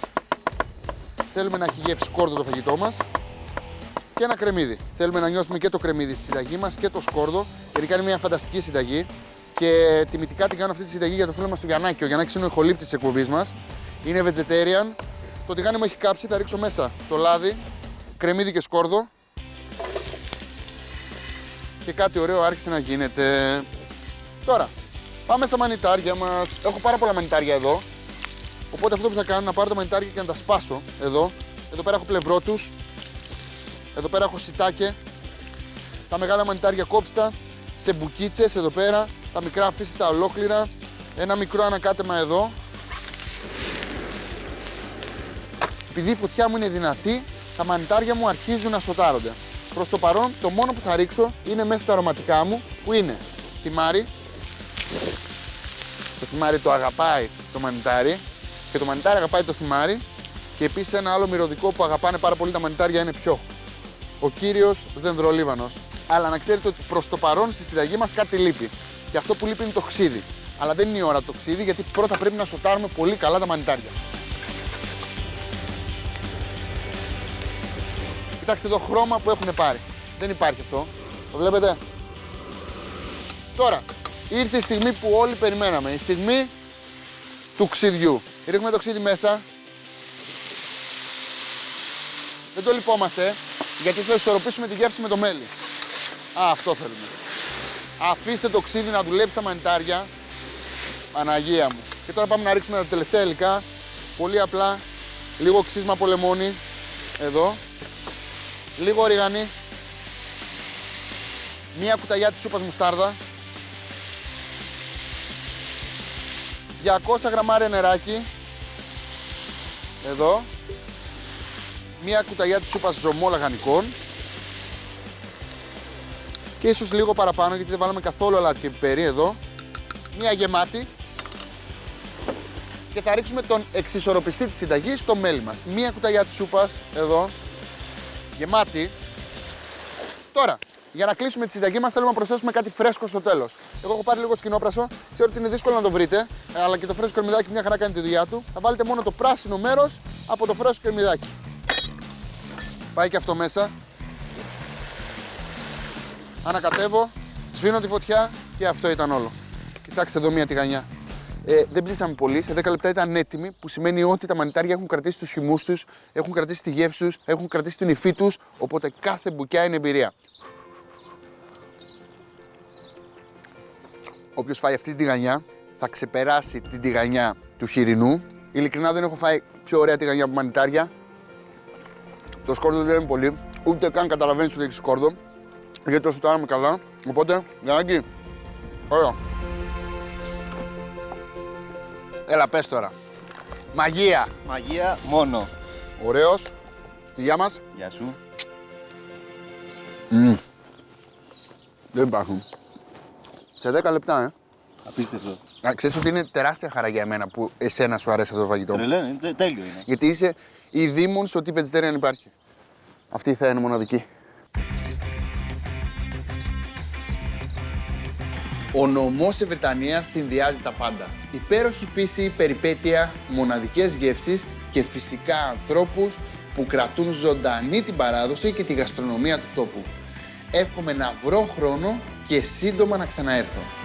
Θέλουμε να έχει γεύση σκόρδο το φαγητό μας. Και ένα κρεμμύδι. Θέλουμε να νιώθουμε και το κρεμμύδι στη συνταγή μας και το σκόρδο. Γιατί είναι μια φανταστική συνταγή. Και τιμητικά την κάνω αυτή τη συνταγή για το φίλο μας του Γιαννάκη. Ο Γιαννάκης είναι ο ηχολήπτης της εκπομπής μας. Είναι vegetarian. Το τηγάνι μου έχει κάψει. Θα ρίξω μέσα το λάδι, κρεμμύδι και σκόρδο. Και κάτι ωραίο άρχισε να γίνεται. Τώρα, πάμε στα μανιτάρια μας. Έχω πάρα πολλά μανιτάρια εδώ. Οπότε αυτό που θα κάνω είναι να πάρω τα μανιτάρια και να τα σπάσω εδώ. Εδώ πέρα έχω πλευρότους. Εδώ πέρα έχω σιτάκε. Τα μεγάλα μανιτάρια κόψτα σε μπουκίτσες εδώ πέρα. Τα μικρά αφήστε τα ολόκληρα. Ένα μικρό ανακάτεμα εδώ. Επειδή η φωτιά μου είναι δυνατή, τα μανιτάρια μου αρχίζουν να σοτάρονται. Προς το παρόν, το μόνο που θα ρίξω είναι μέσα στα αρωματικά μου, που είναι θυμάρι. Το θυμάρι το αγαπάει το μανιτάρι και το μανιτάρι αγαπάει το θυμάρι. Και επίσης ένα άλλο μυρωδικό που αγαπάνε πάρα πολύ τα μανιτάρια είναι ποιο. Ο κύριος Δενδρολίβανος. Αλλά να ξέρετε ότι προς το παρόν στη συνταγή μας κάτι λείπει. Και αυτό που λείπει είναι το ξύδι. Αλλά δεν είναι η ώρα το ξύδι γιατί πρώτα πρέπει να σοτάρουμε πολύ καλά τα μανιτάρια. Κοιτάξτε εδώ χρώμα που έχουν πάρει. Δεν υπάρχει αυτό. Το βλέπετε. Τώρα, ήρθε η στιγμή που όλοι περιμέναμε. Η στιγμή του ξυδιού. Ρίχνουμε το ξύδι μέσα. Δεν το λυπόμαστε, γιατί θα ισορροπήσουμε τη γεύση με το μέλι. Α, αυτό θέλουμε. Αφήστε το ξύδι να δουλέψει τα μανιτάρια. Παναγία μου. Και τώρα πάμε να ρίξουμε τα τελευταία υλικά. Πολύ απλά. Λίγο ξύσμα από λεμόνι. Εδώ. Λίγο ρίγανη. Μία κουταλιά της σούπας μουστάρδα. 200 γραμμάρια νεράκι. Εδώ. Μία κουταλιά της σούπας ζωμό λαχανικών. Και ίσως λίγο παραπάνω γιατί δεν βάλαμε καθόλου αλάτι και πιπέρι εδώ. Μία γεμάτη. και θα ρίξουμε τον εξισορροπιστή της συνταγής στο μέλι μας. Μία κουταλιά της σούπας, εδώ, γεμάτη. Τώρα, για να κλείσουμε τη συνταγή μας θέλουμε να προσθέσουμε κάτι φρέσκο στο τέλος. Εγώ έχω πάρει λίγο σκηνόπρασο, ξέρω ότι είναι δύσκολο να το βρείτε, αλλά και το φρέσκο κρεμμυδάκι μια χαρά κάνει τη δουλειά του. Θα βάλετε μόνο το πράσινο μέρος από το φρέσκο κρεμμυδάκι. Πάει και αυτό μέσα. Ανακατεύω, σβήνω τη φωτιά και αυτό ήταν όλο. Κοιτάξτε εδώ μια τηγανιά. Ε, δεν ψήσαμε πολύ, σε 10 λεπτά ήταν έτοιμη, που σημαίνει ότι τα μανιτάρια έχουν κρατήσει τους χυμούς τους, έχουν κρατήσει τη γεύση τους, έχουν κρατήσει την υφή τους, οπότε κάθε μπουκιά είναι εμπειρία. Όποιος φάει αυτή την τηγανιά θα ξεπεράσει την τηγανιά του χοιρινού. Ειλικρινά δεν έχω φάει πιο ωραία τηγανιά από μανιτάρια. Το σκόρδο δεν είναι πολύ, ούτε καν καταλαβαίνεις ότι έχει σκόρδο, γιατί το σουτάραμε καλά. Οπότε, Γιάννακη, ωραία. Έλα, πες τώρα. Μαγεία. Μαγεία μόνο. Ωραίος. Γεια μας. Γεια σου. Μμμ. Δεν υπάρχουν. Σε 10 λεπτά, ε. Απίστευτο. Α, ξέρεις ότι είναι τεράστια χαρά για μένα που εσένα σου αρέσει αυτό το φαγητό. Τρελέ, είναι τε- τέλειο είναι. Γιατί είσαι η δήμον στο τι vegetarian υπάρχει. Αυτή θα είναι μοναδική. Ο νομός Ευετανίας συνδυάζει τα πάντα. Υπέροχη φύση, περιπέτεια, μοναδικές γεύσεις και φυσικά ανθρώπους που κρατούν ζωντανή την παράδοση και τη γαστρονομία του τόπου. Εύχομαι να βρω χρόνο και σύντομα να ξαναέρθω.